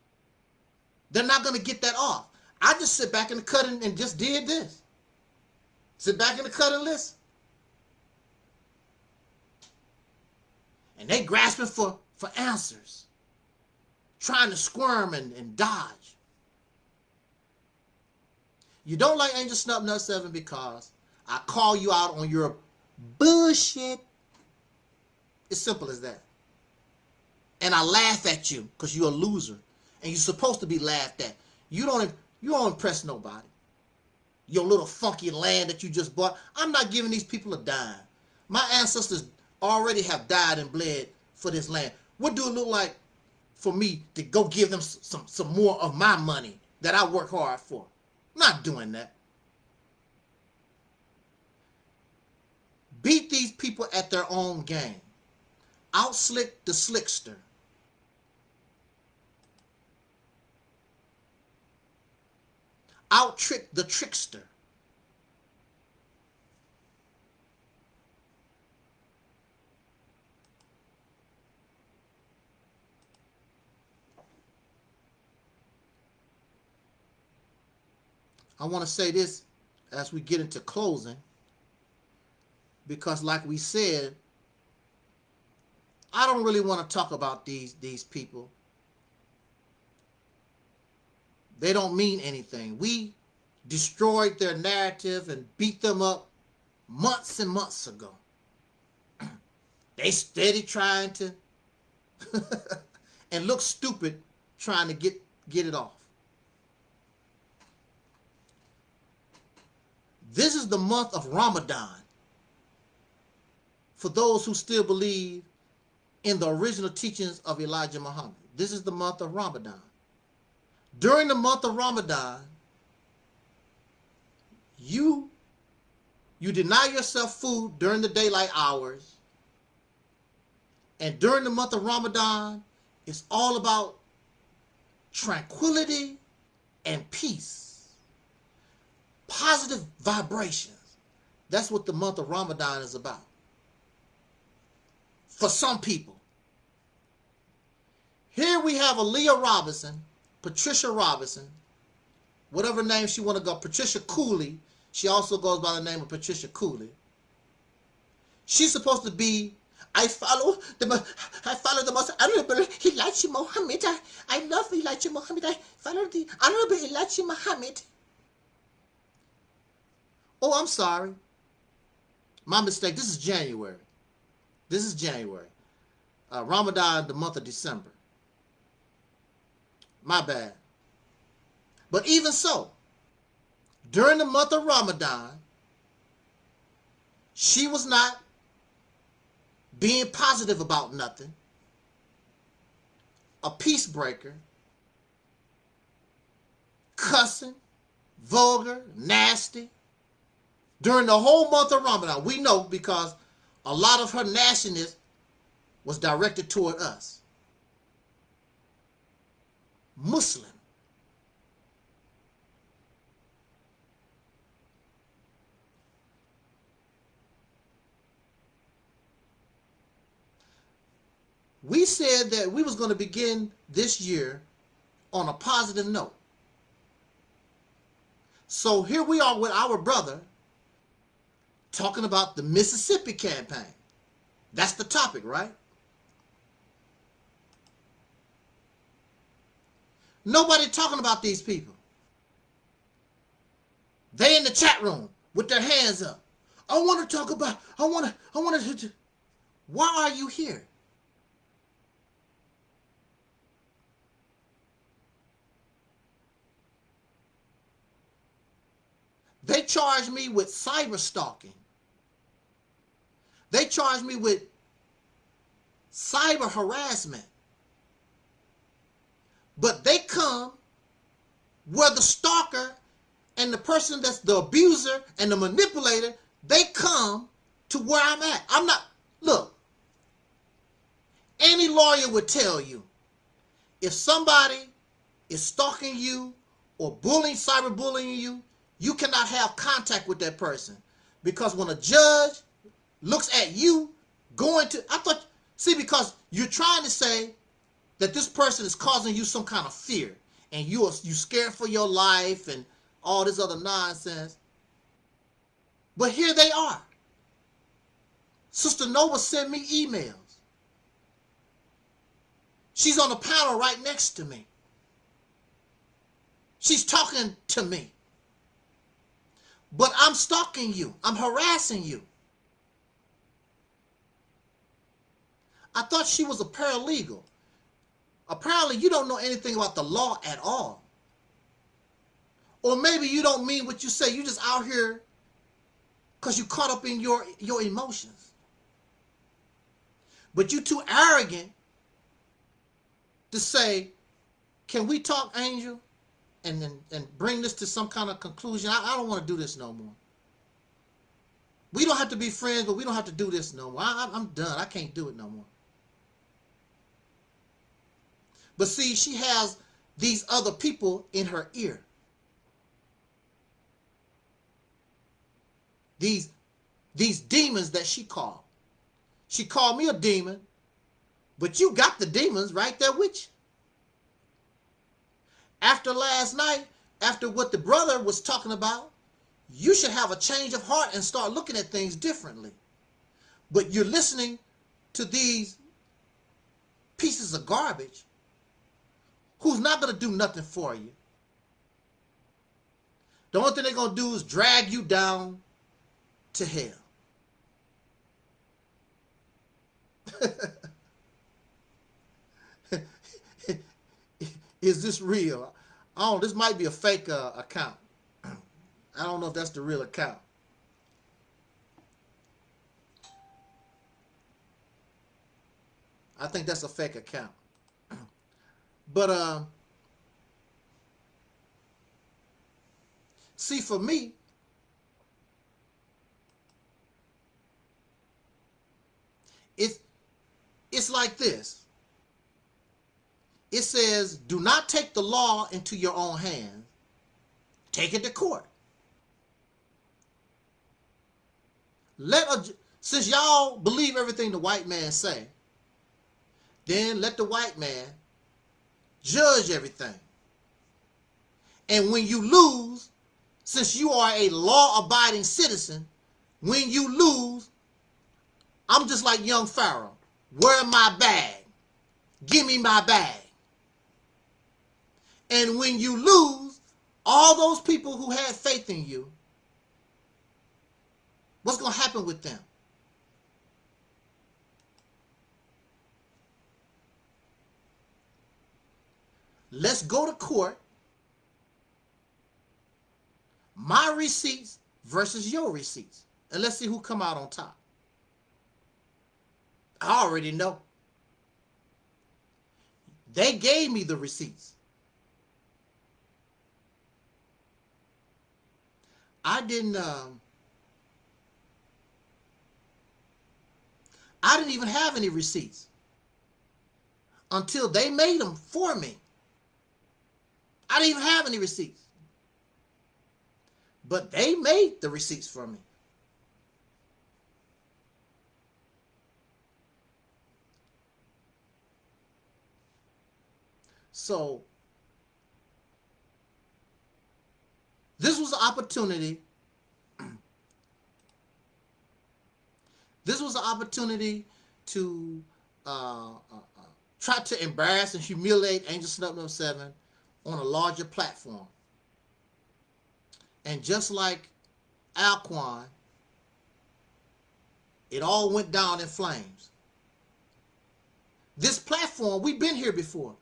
They're not going to get that off. I just sit back in the cut and, and just did this. Sit back in the cut and listen. And they grasping for, for answers trying to squirm and, and dodge. You don't like Angel Snub Nub 7 because I call you out on your bullshit. It's simple as that. And I laugh at you because you're a loser. And you're supposed to be laughed at. You don't you don't impress nobody. Your little funky land that you just bought. I'm not giving these people a dime. My ancestors already have died and bled for this land. What do it look like for me to go give them some, some more of my money that I work hard for? I'm not doing that. Beat these people at their own game. Outslick the slickster. Out trick the trickster. I want to say this as we get into closing because like we said I don't really want to talk about these these people. They don't mean anything. We destroyed their narrative and beat them up months and months ago. they steady trying to and look stupid trying to get get it off. This is the month of Ramadan. For those who still believe in the original teachings of Elijah Muhammad. This is the month of Ramadan. During the month of Ramadan, you you deny yourself food during the daylight hours. And during the month of Ramadan, it's all about tranquility and peace. Positive vibrations. That's what the month of Ramadan is about. For some people. Here we have Aaliyah Robinson, Patricia Robinson, whatever name she want to go, Patricia Cooley. She also goes by the name of Patricia Cooley. She's supposed to be I follow the I follow the most honorable Elijah Muhammad. I, I love Elijah Muhammad. I follow the honorable Elijah Muhammad. Oh, I'm sorry. My mistake. This is January. This is January. Uh, Ramadan, the month of December. My bad. But even so, during the month of Ramadan, she was not being positive about nothing, a peace breaker, cussing, vulgar, nasty. During the whole month of Ramadan, we know because a lot of her nastiness was directed toward us. Muslim. We said that we was going to begin this year on a positive note. So here we are with our brother talking about the Mississippi campaign. That's the topic, right? Nobody talking about these people. They in the chat room with their hands up. I want to talk about, I want to, I want to, why are you here? They charge me with cyber stalking. They charge me with cyber harassment. But they come where the stalker and the person that's the abuser and the manipulator, they come to where I'm at. I'm not, look, any lawyer would tell you if somebody is stalking you or bullying, cyberbullying you, you cannot have contact with that person. Because when a judge looks at you going to, I thought, see, because you're trying to say that this person is causing you some kind of fear and you are you scared for your life and all this other nonsense. But here they are. Sister Nova sent me emails. She's on the panel right next to me. She's talking to me. But I'm stalking you. I'm harassing you. I thought she was a paralegal. Apparently you don't know anything about the law at all. Or maybe you don't mean what you say. You just out here because you caught up in your, your emotions. But you're too arrogant to say, can we talk, Angel? And, and, and bring this to some kind of conclusion. I, I don't want to do this no more. We don't have to be friends, but we don't have to do this no more. I, I'm done. I can't do it no more. But see, she has these other people in her ear. These, these demons that she called. She called me a demon, but you got the demons right there with you. After last night, after what the brother was talking about, you should have a change of heart and start looking at things differently. But you're listening to these pieces of garbage who's not going to do nothing for you. The only thing they're going to do is drag you down to hell. Is this real? Oh, this might be a fake uh, account. I don't know if that's the real account. I think that's a fake account. But uh, see, for me, it's it's like this. It says, "Do not take the law into your own hands. Take it to court." Let a, since y'all believe everything the white man say, then let the white man judge everything. And when you lose, since you are a law-abiding citizen, when you lose, I'm just like young Pharaoh. Where my bag? Give me my bag. And when you lose, all those people who had faith in you, what's going to happen with them? Let's go to court. My receipts versus your receipts. And let's see who come out on top. I already know. They gave me the receipts. I didn't um, I didn't even have any receipts until they made them for me. I didn't even have any receipts. But they made the receipts for me. So this was an opportunity. this was an opportunity to uh, uh, uh, try to embarrass and humiliate Angel Snub Nub 7 on a larger platform. And just like Alquan, it all went down in flames. This platform, we've been here before.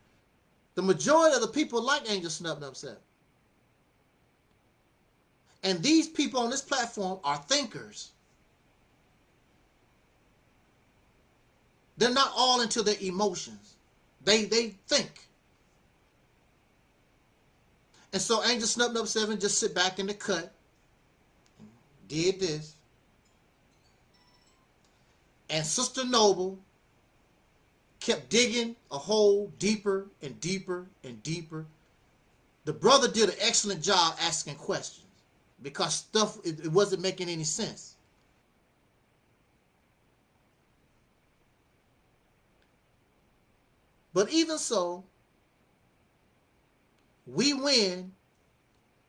The majority of the people like Angel Snub Nub 7. And these people on this platform are thinkers. They're not all into their emotions. They they think. And so Angel Snub Nub 7 just sit back in the cut. Did this. And Sister Noble kept digging a hole deeper and deeper and deeper. The brother did an excellent job asking questions because stuff, it, it wasn't making any sense. But even so, we win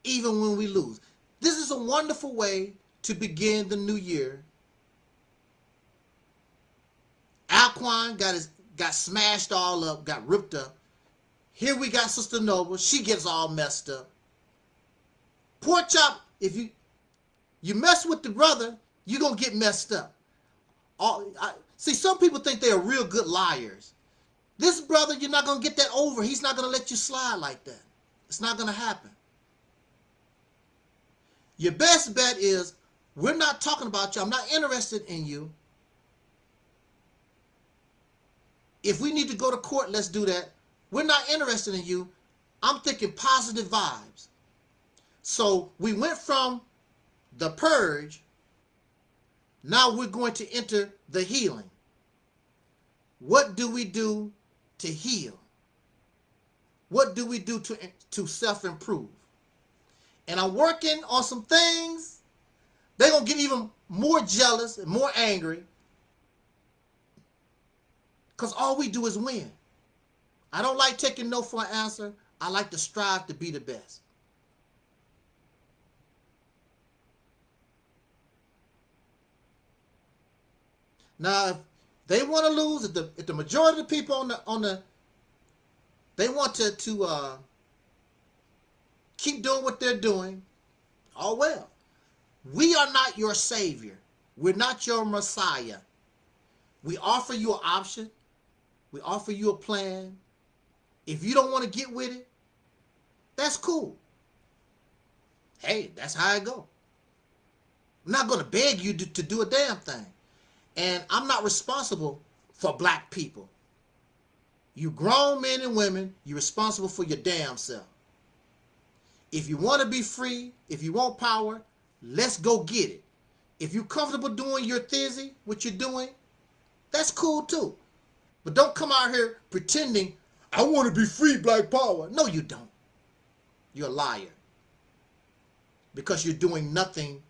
even when we lose. This is a wonderful way to begin the new year. Alquan got his got smashed all up, got ripped up. Here we got Sister Noble. She gets all messed up. Pork chop, if you you mess with the brother, you're gonna get messed up. All I, see, some people think they are real good liars. This brother, you're not gonna get that over. He's not gonna let you slide like that. It's not going to happen. Your best bet is we're not talking about you. I'm not interested in you. If we need to go to court, let's do that. We're not interested in you. I'm thinking positive vibes. So we went from the purge. Now we're going to enter the healing. What do we do to heal? What do we do to, to self-improve? And I'm working on some things. They're going to get even more jealous and more angry. Because all we do is win. I don't like taking no for an answer. I like to strive to be the best. Now, if they want to lose, if the if the majority of the people on the on the they want to to uh, keep doing what they're doing, all well. We are not your savior. We're not your messiah. We offer you an option. We offer you a plan. If you don't want to get with it, that's cool. Hey, that's how I go. I'm not going to beg you to, to do a damn thing. And I'm not responsible for black people. You grown men and women, you're responsible for your damn self. If you want to be free, if you want power, let's go get it. If you're comfortable doing your thizzy, what you're doing, that's cool too. But don't come out here pretending, I want to be free, black power. No, you don't. You're a liar. Because you're doing nothing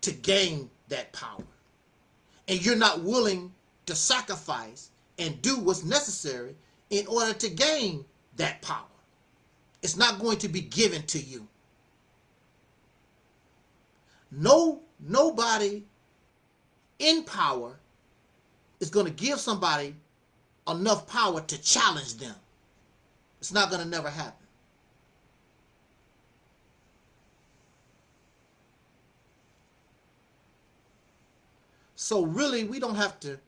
to gain that power. And you're not willing to sacrifice and do what's necessary in order to gain that power. It's not going to be given to you. No, nobody in power is going to give somebody enough power to challenge them. It's not going to never happen. So really, we don't have to,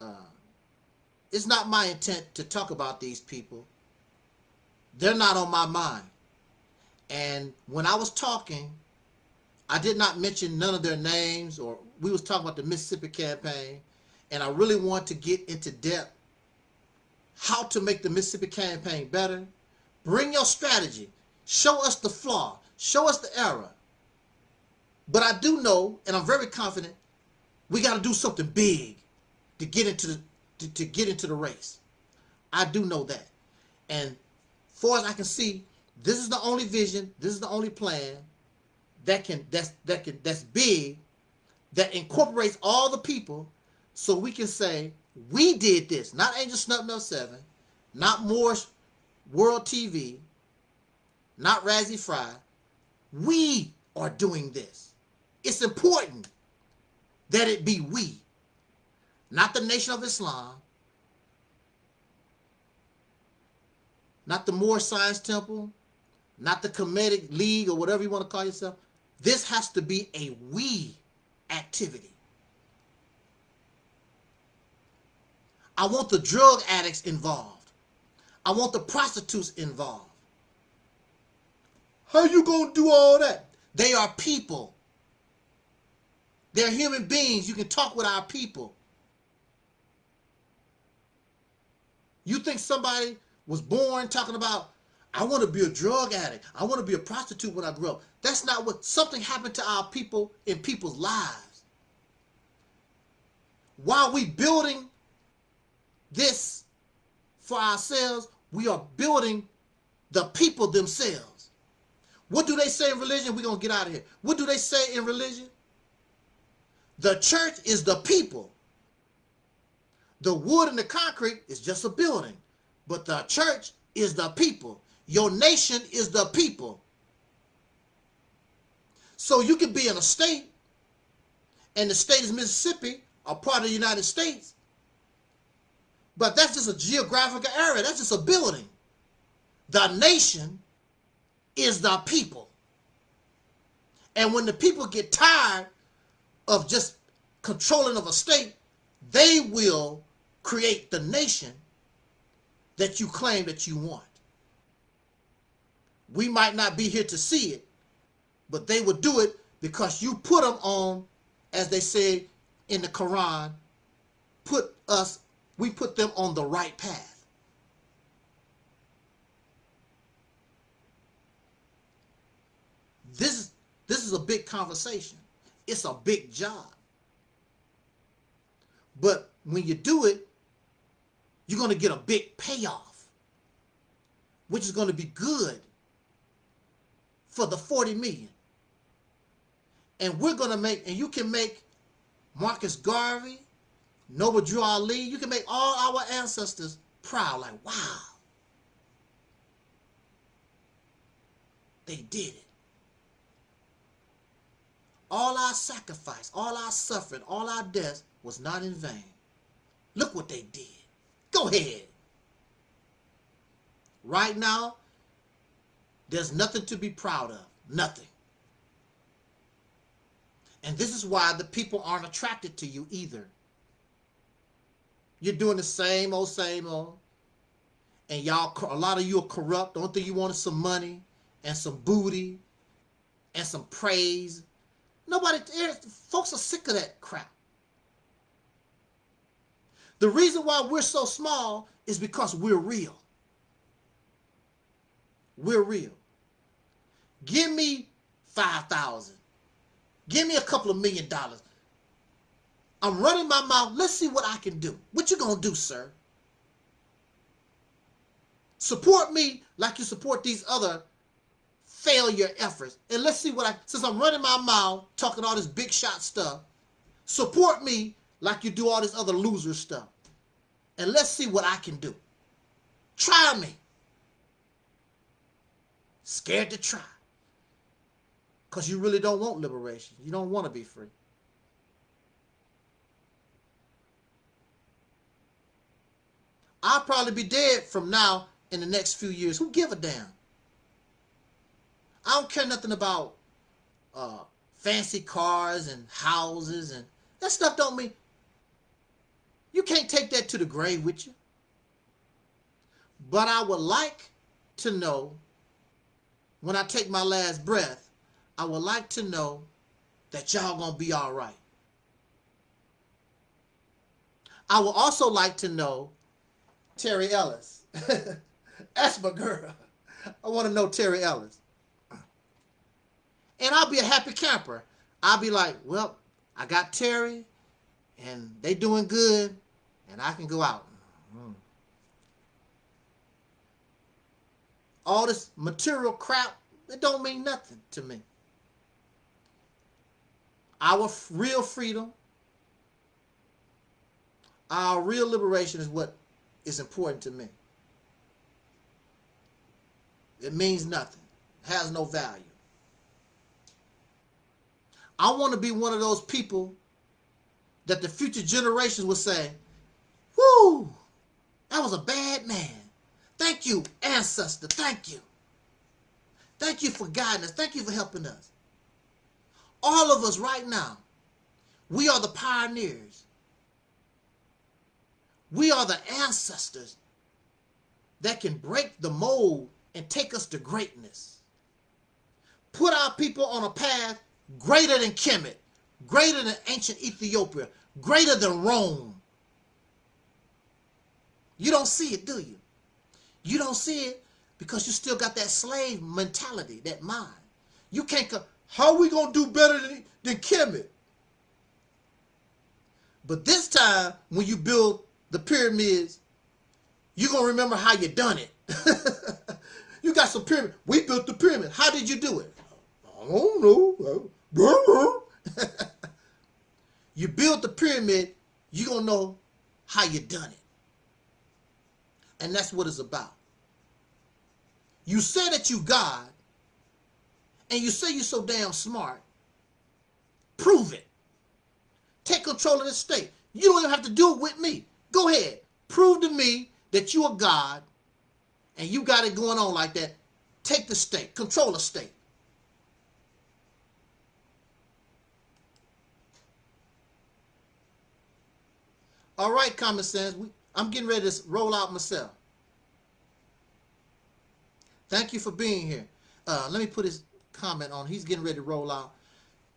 uh, it's not my intent to talk about these people. They're not on my mind. And when I was talking, I did not mention none of their names or we was talking about the Mississippi campaign and I really want to get into depth how to make the Mississippi campaign better. Bring your strategy. Show us the flaw. Show us the error. But I do know, and I'm very confident, we got to do something big to get into the to, to get into the race. I do know that. And far as I can see, this is the only vision, this is the only plan that can that's that can that's big that incorporates all the people so we can say, we did this, not Angel Snub 7, not Moore's World TV, not Razzie Fry. We are doing this. It's important that it be we, not the Nation of Islam, not the Moorish Science Temple, not the Comedic League or whatever you want to call yourself. This has to be a we activity. I want the drug addicts involved. I want the prostitutes involved. How you going to do all that? They are people. They're human beings. You can talk with our people. You think somebody was born talking about, I want to be a drug addict. I want to be a prostitute when I grow up. That's not what, something happened to our people in people's lives. While we building this for ourselves, we are building the people themselves. What do they say in religion? We're going to get out of here. What do they say in religion? The church is the people. The wood and the concrete is just a building. But the church is the people. Your nation is the people. So you can be in a state, and the state is Mississippi, a part of the United States, but that's just a geographical area. That's just a building. The nation is the people. And when the people get tired of just controlling of a state, they will create the nation that you claim that you want. We might not be here to see it, but they will do it because you put them on, as they say in the Quran, put us we put them on the right path. This, is this is a big conversation. It's a big job. But when you do it, you're going to get a big payoff, which is going to be good for the 40 million. And we're going to make, and you can make Marcus Garvey, Noble Drew Ali, you can make all our ancestors proud, like, wow, they did it. All our sacrifice, all our suffering, all our death was not in vain. Look what they did. Go ahead. Right now, there's nothing to be proud of. Nothing. And this is why the people aren't attracted to you either. You're doing the same old, same old. And y'all, a lot of you are corrupt. The only thing you wanted some money and some booty and some praise. Nobody, eh, folks are sick of that crap. The reason why we're so small is because we're real. We're real. Give me 5,000. Give me a couple of million dollars. I'm running my mouth. Let's see what I can do. What you going to do, sir? Support me like you support these other failure efforts. And let's see what I, since I'm running my mouth, talking all this big shot stuff, support me like you do all this other loser stuff. And let's see what I can do. Try me. Scared to try. Because you really don't want liberation. You don't want to be free. I'll probably be dead from now in the next few years. Who give a damn? I don't care nothing about uh, fancy cars and houses and that stuff don't mean you can't take that to the grave with you. But I would like to know when I take my last breath, I would like to know that y'all gonna be all right. I would also like to know Terry Ellis. That's my girl. I want to know Terry Ellis. And I'll be a happy camper. I'll be like, well, I got Terry and they doing good and I can go out. Mm. All this material crap, it don't mean nothing to me. Our real freedom, our real liberation is what is important to me. It means nothing. It has no value. I want to be one of those people that the future generations will say, Whoo! That was a bad man. Thank you, ancestor. Thank you. Thank you for guiding us. Thank you for helping us. All of us right now, we are the pioneers. We are the ancestors that can break the mold and take us to greatness. Put our people on a path greater than Kemet, greater than ancient Ethiopia, greater than Rome, you don't see it, do you? You don't see it because you still got that slave mentality, that mind. You can't how we going to do better than, than Kemet? But this time, when you build the pyramids, you're going to remember how you done it. you got some pyramid. We built the pyramid. How did you do it? I don't know. you build the pyramid, you're going to know how you done it. And that's what it's about. You say that you God, and you say you're so damn smart. Prove it. Take control of the state. You don't even have to do it with me. Go ahead. Prove to me that you are God and you got it going on like that. Take the state. Control the state. All right, common sense. We, I'm getting ready to roll out myself. Thank you for being here. Uh, let me put his comment on. He's getting ready to roll out.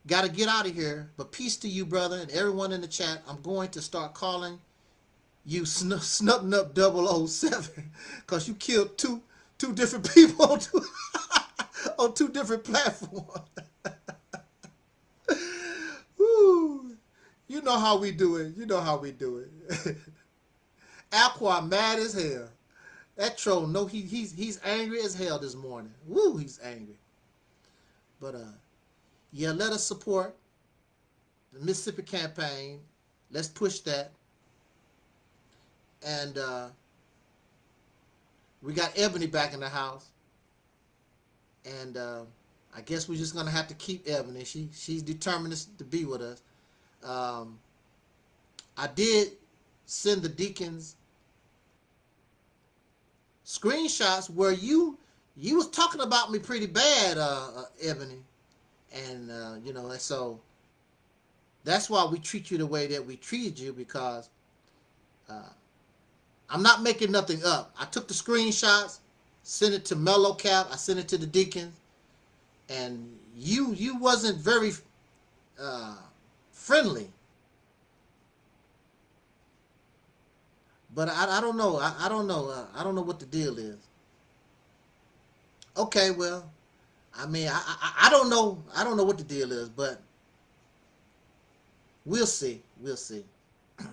Got to get out of here. But peace to you, brother, and everyone in the chat. I'm going to start calling you sn- snubbing up 007 because you killed two two different people on two, on two different platforms. Woo. You know how we do it. You know how we do it. Aqua mad as hell. That troll, no, he he's he's angry as hell this morning. Woo, he's angry. But uh, yeah, let us support the Mississippi campaign. Let's push that. And uh, we got Ebony back in the house. And uh, I guess we're just gonna have to keep Ebony. She she's determined to be with us. Um, I did send the deacons screenshots where you you was talking about me pretty bad, uh, uh Ebony, and uh, you know, and so that's why we treat you the way that we treated you because uh, I'm not making nothing up. I took the screenshots, sent it to Mellow Cap, I sent it to the deacons, and you you wasn't very uh, friendly. But I, I don't know. I, I don't know. Uh, I don't know what the deal is. Okay, well, I mean, I, I I don't know. I don't know what the deal is, but we'll see. We'll see.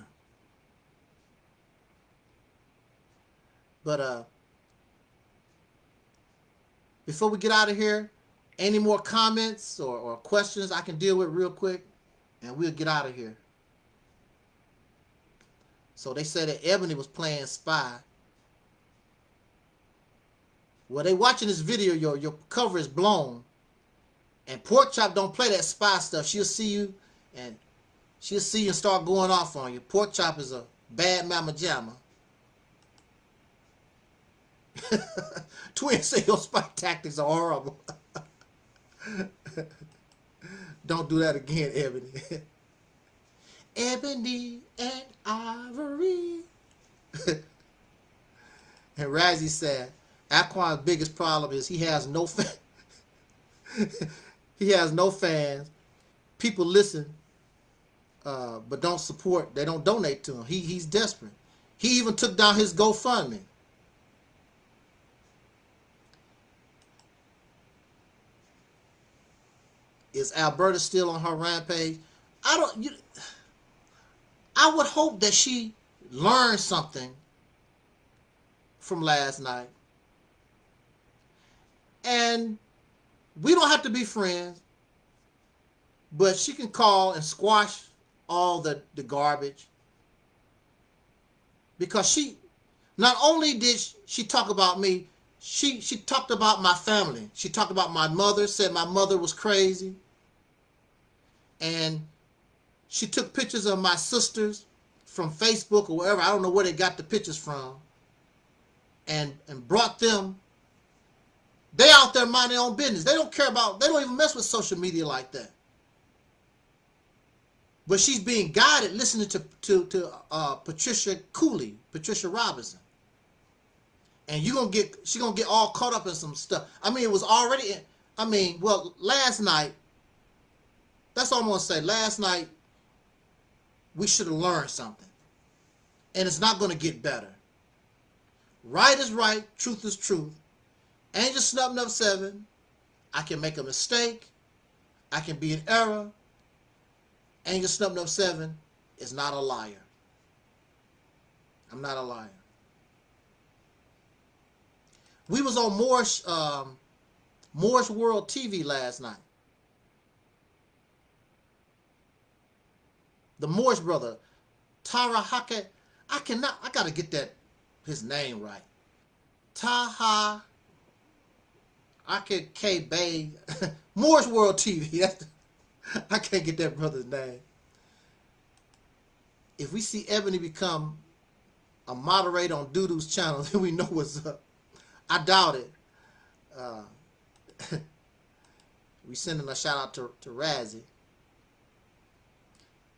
but uh, before we get out of here, any more comments or, or questions I can deal with real quick, and we'll get out of here. So they said that Ebony was playing spy. Well, they watching this video, your your cover is blown. And Pork Chop don't play that spy stuff. She'll see you and she'll see you and start going off on you. Pork Chop is a bad mama jamma. Twin say your spy tactics are horrible. don't do that again, Ebony. Ebony and Ivory. and Razzie said, Aquan's biggest problem is he has no fan. he has no fans. People listen, uh, but don't support. They don't donate to him. He he's desperate. He even took down his GoFundMe. Is Alberta still on her rampage? I don't. You, I would hope that she learned something from last night. And we don't have to be friends, but she can call and squash all the, the garbage. Because she, not only did she talk about me, she, she talked about my family. She talked about my mother, said my mother was crazy. And she took pictures of my sisters from Facebook or wherever. I don't know where they got the pictures from. And and brought them. They out there mind their own business. They don't care about, they don't even mess with social media like that. But she's being guided listening to, to, to uh, Patricia Cooley, Patricia Robinson. And you're going to get, she's going to get all caught up in some stuff. I mean, it was already, I mean, well, last night, that's all I'm to say. Last night, we should have learned something. And it's not going to get better. Right is right, truth is truth. Angel Snub Nub 7, I can make a mistake. I can be in error. Angel Snub Nub 7 is not a liar. I'm not a liar. We was on Moore's, um, World TV last night. The Morris brother, Tara Hake. I cannot, I got to get that, his name right. Taha Ake K Bay, Moore's World TV. That's the, I can't get that brother's name. If we see Ebony become a moderator on Doodoo's channel, then we know what's up. I doubt it. Uh, we sending a shout out to, to Razzie.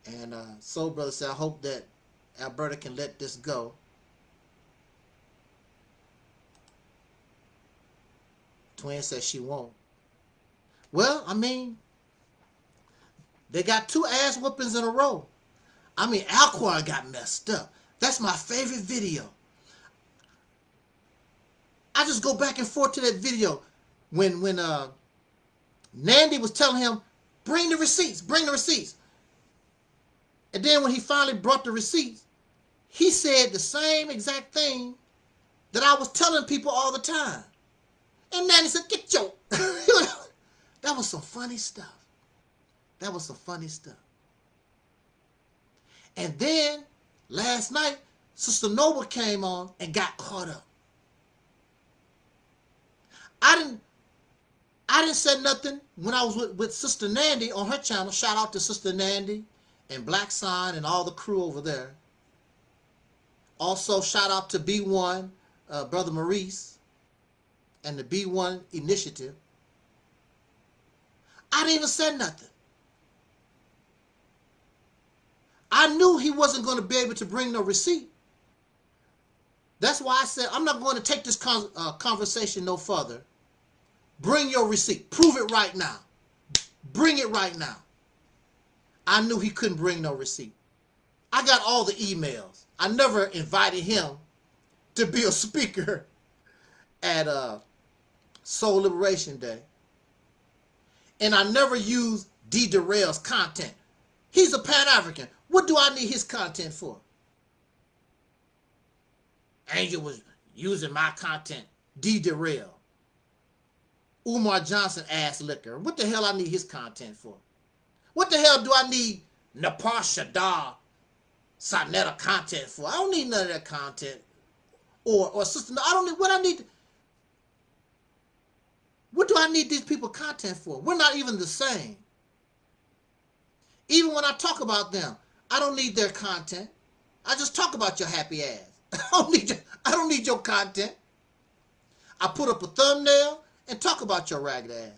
And uh, Soul Brother said, I hope that Alberta can let this go. Twin says she won't. Well, I mean, they got two ass whoopings in a row. I mean, Alquan got messed up. That's my favorite video. I just go back and forth to that video when when uh Nandy was telling him, bring the receipts, bring the receipts. And then when he finally brought the receipts, he said the same exact thing that I was telling people all the time. And Nandy said, get your... that was some funny stuff. That was some funny stuff. And then last night, Sister Noble came on and got caught up. I didn't I didn't say nothing when I was with, with Sister Nandy on her channel. Shout out to Sister Nandy and Black Sign and all the crew over there. Also, shout out to B1, uh, Brother Maurice, and the B1 Initiative. I didn't even say nothing. I knew he wasn't going to be able to bring no receipt. That's why I said I'm not going to take this con uh, conversation no further. Bring your receipt. Prove it right now. Bring it right now. I knew he couldn't bring no receipt. I got all the emails. I never invited him to be a speaker at uh, Soul Liberation Day. And I never used D. Darrell's content. He's a Pan-African. What do I need his content for? Angel was using my content. D. Darrell. Umar Johnson ass liquor. What the hell I need his content for? What the hell do I need Napar Shadar Sonetta content for? I don't need none of that content. Or or sister, I don't need what I need. What do I need these people content for? We're not even the same. Even when I talk about them, I don't need their content. I just talk about your happy ass. I don't need your, I don't need your content. I put up a thumbnail and talk about your ragged ass.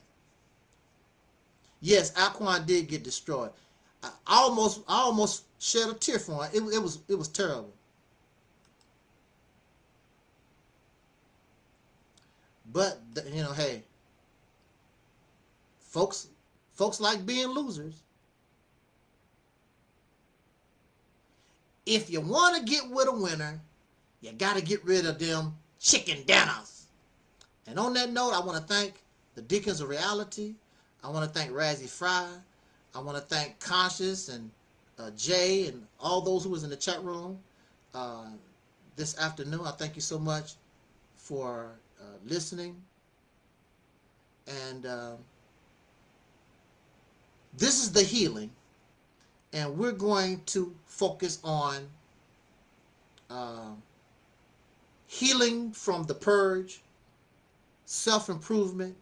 Yes, Alquan did get destroyed. I almost I almost shed a tear for him. It, it was it was terrible. But you know, hey, folks folks like being losers. If you want to get with a winner, you got to get rid of them chicken dinners. And on that note, I want to thank the Deacons of Reality. I want to thank Razzie Fry. I want to thank Conscious and uh, Jay and all those who was in the chat room uh, this afternoon. I thank you so much for uh, listening. And uh, this is the healing. And we're going to focus on uh, healing from the purge, self-improvement,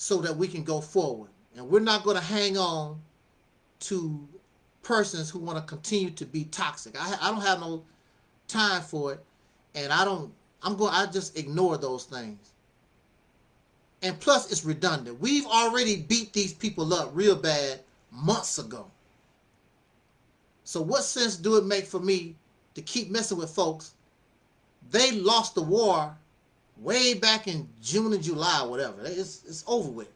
so that we can go forward. And we're not going to hang on to persons who want to continue to be toxic. I, I don't have no time for it. And I don't, I'm going, I just ignore those things. And plus it's redundant. We've already beat these people up real bad months ago. So what sense do it make for me to keep messing with folks they lost the war way back in June and July whatever. It's, it's over with.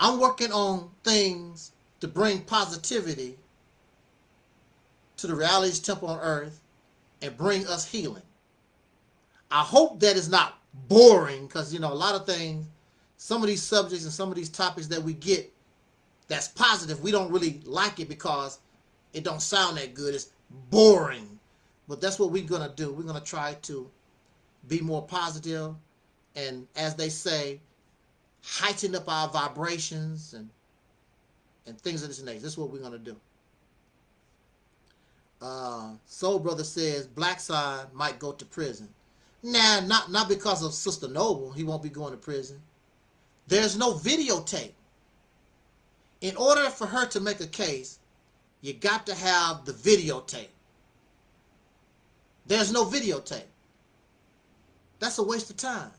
I'm working on things to bring positivity to the realities temple on earth and bring us healing. I hope that is not boring because, you know, a lot of things, some of these subjects and some of these topics that we get that's positive, we don't really like it because it don't sound that good. It's boring. But that's what we're going to do. We're going to try to be more positive and, as they say, heighten up our vibrations and and things of this nature. This is what we're going to do. Uh, Soul Brother says Black Side might go to prison. Nah, not, not because of Sister Noble. He won't be going to prison. There's no videotape. In order for her to make a case, you got to have the videotape. There's no videotape. That's a waste of time.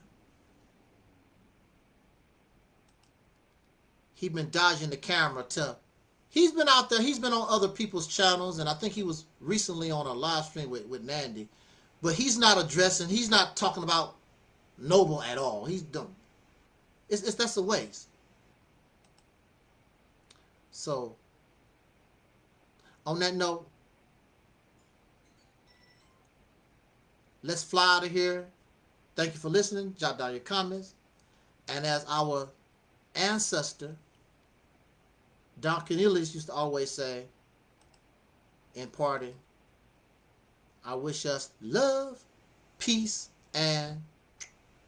He's been dodging the camera to he's been out there he's been on other people's channels and i think he was recently on a live stream with, with nandy but he's not addressing he's not talking about noble at all he's done it's, it's that's a waste so on that note, let's fly out of here. Thank you for listening. Jot down your comments. And as our ancestor, Don Cornelius used to always say in parting, I wish us love, peace, and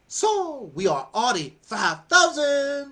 so we are Audi 5000.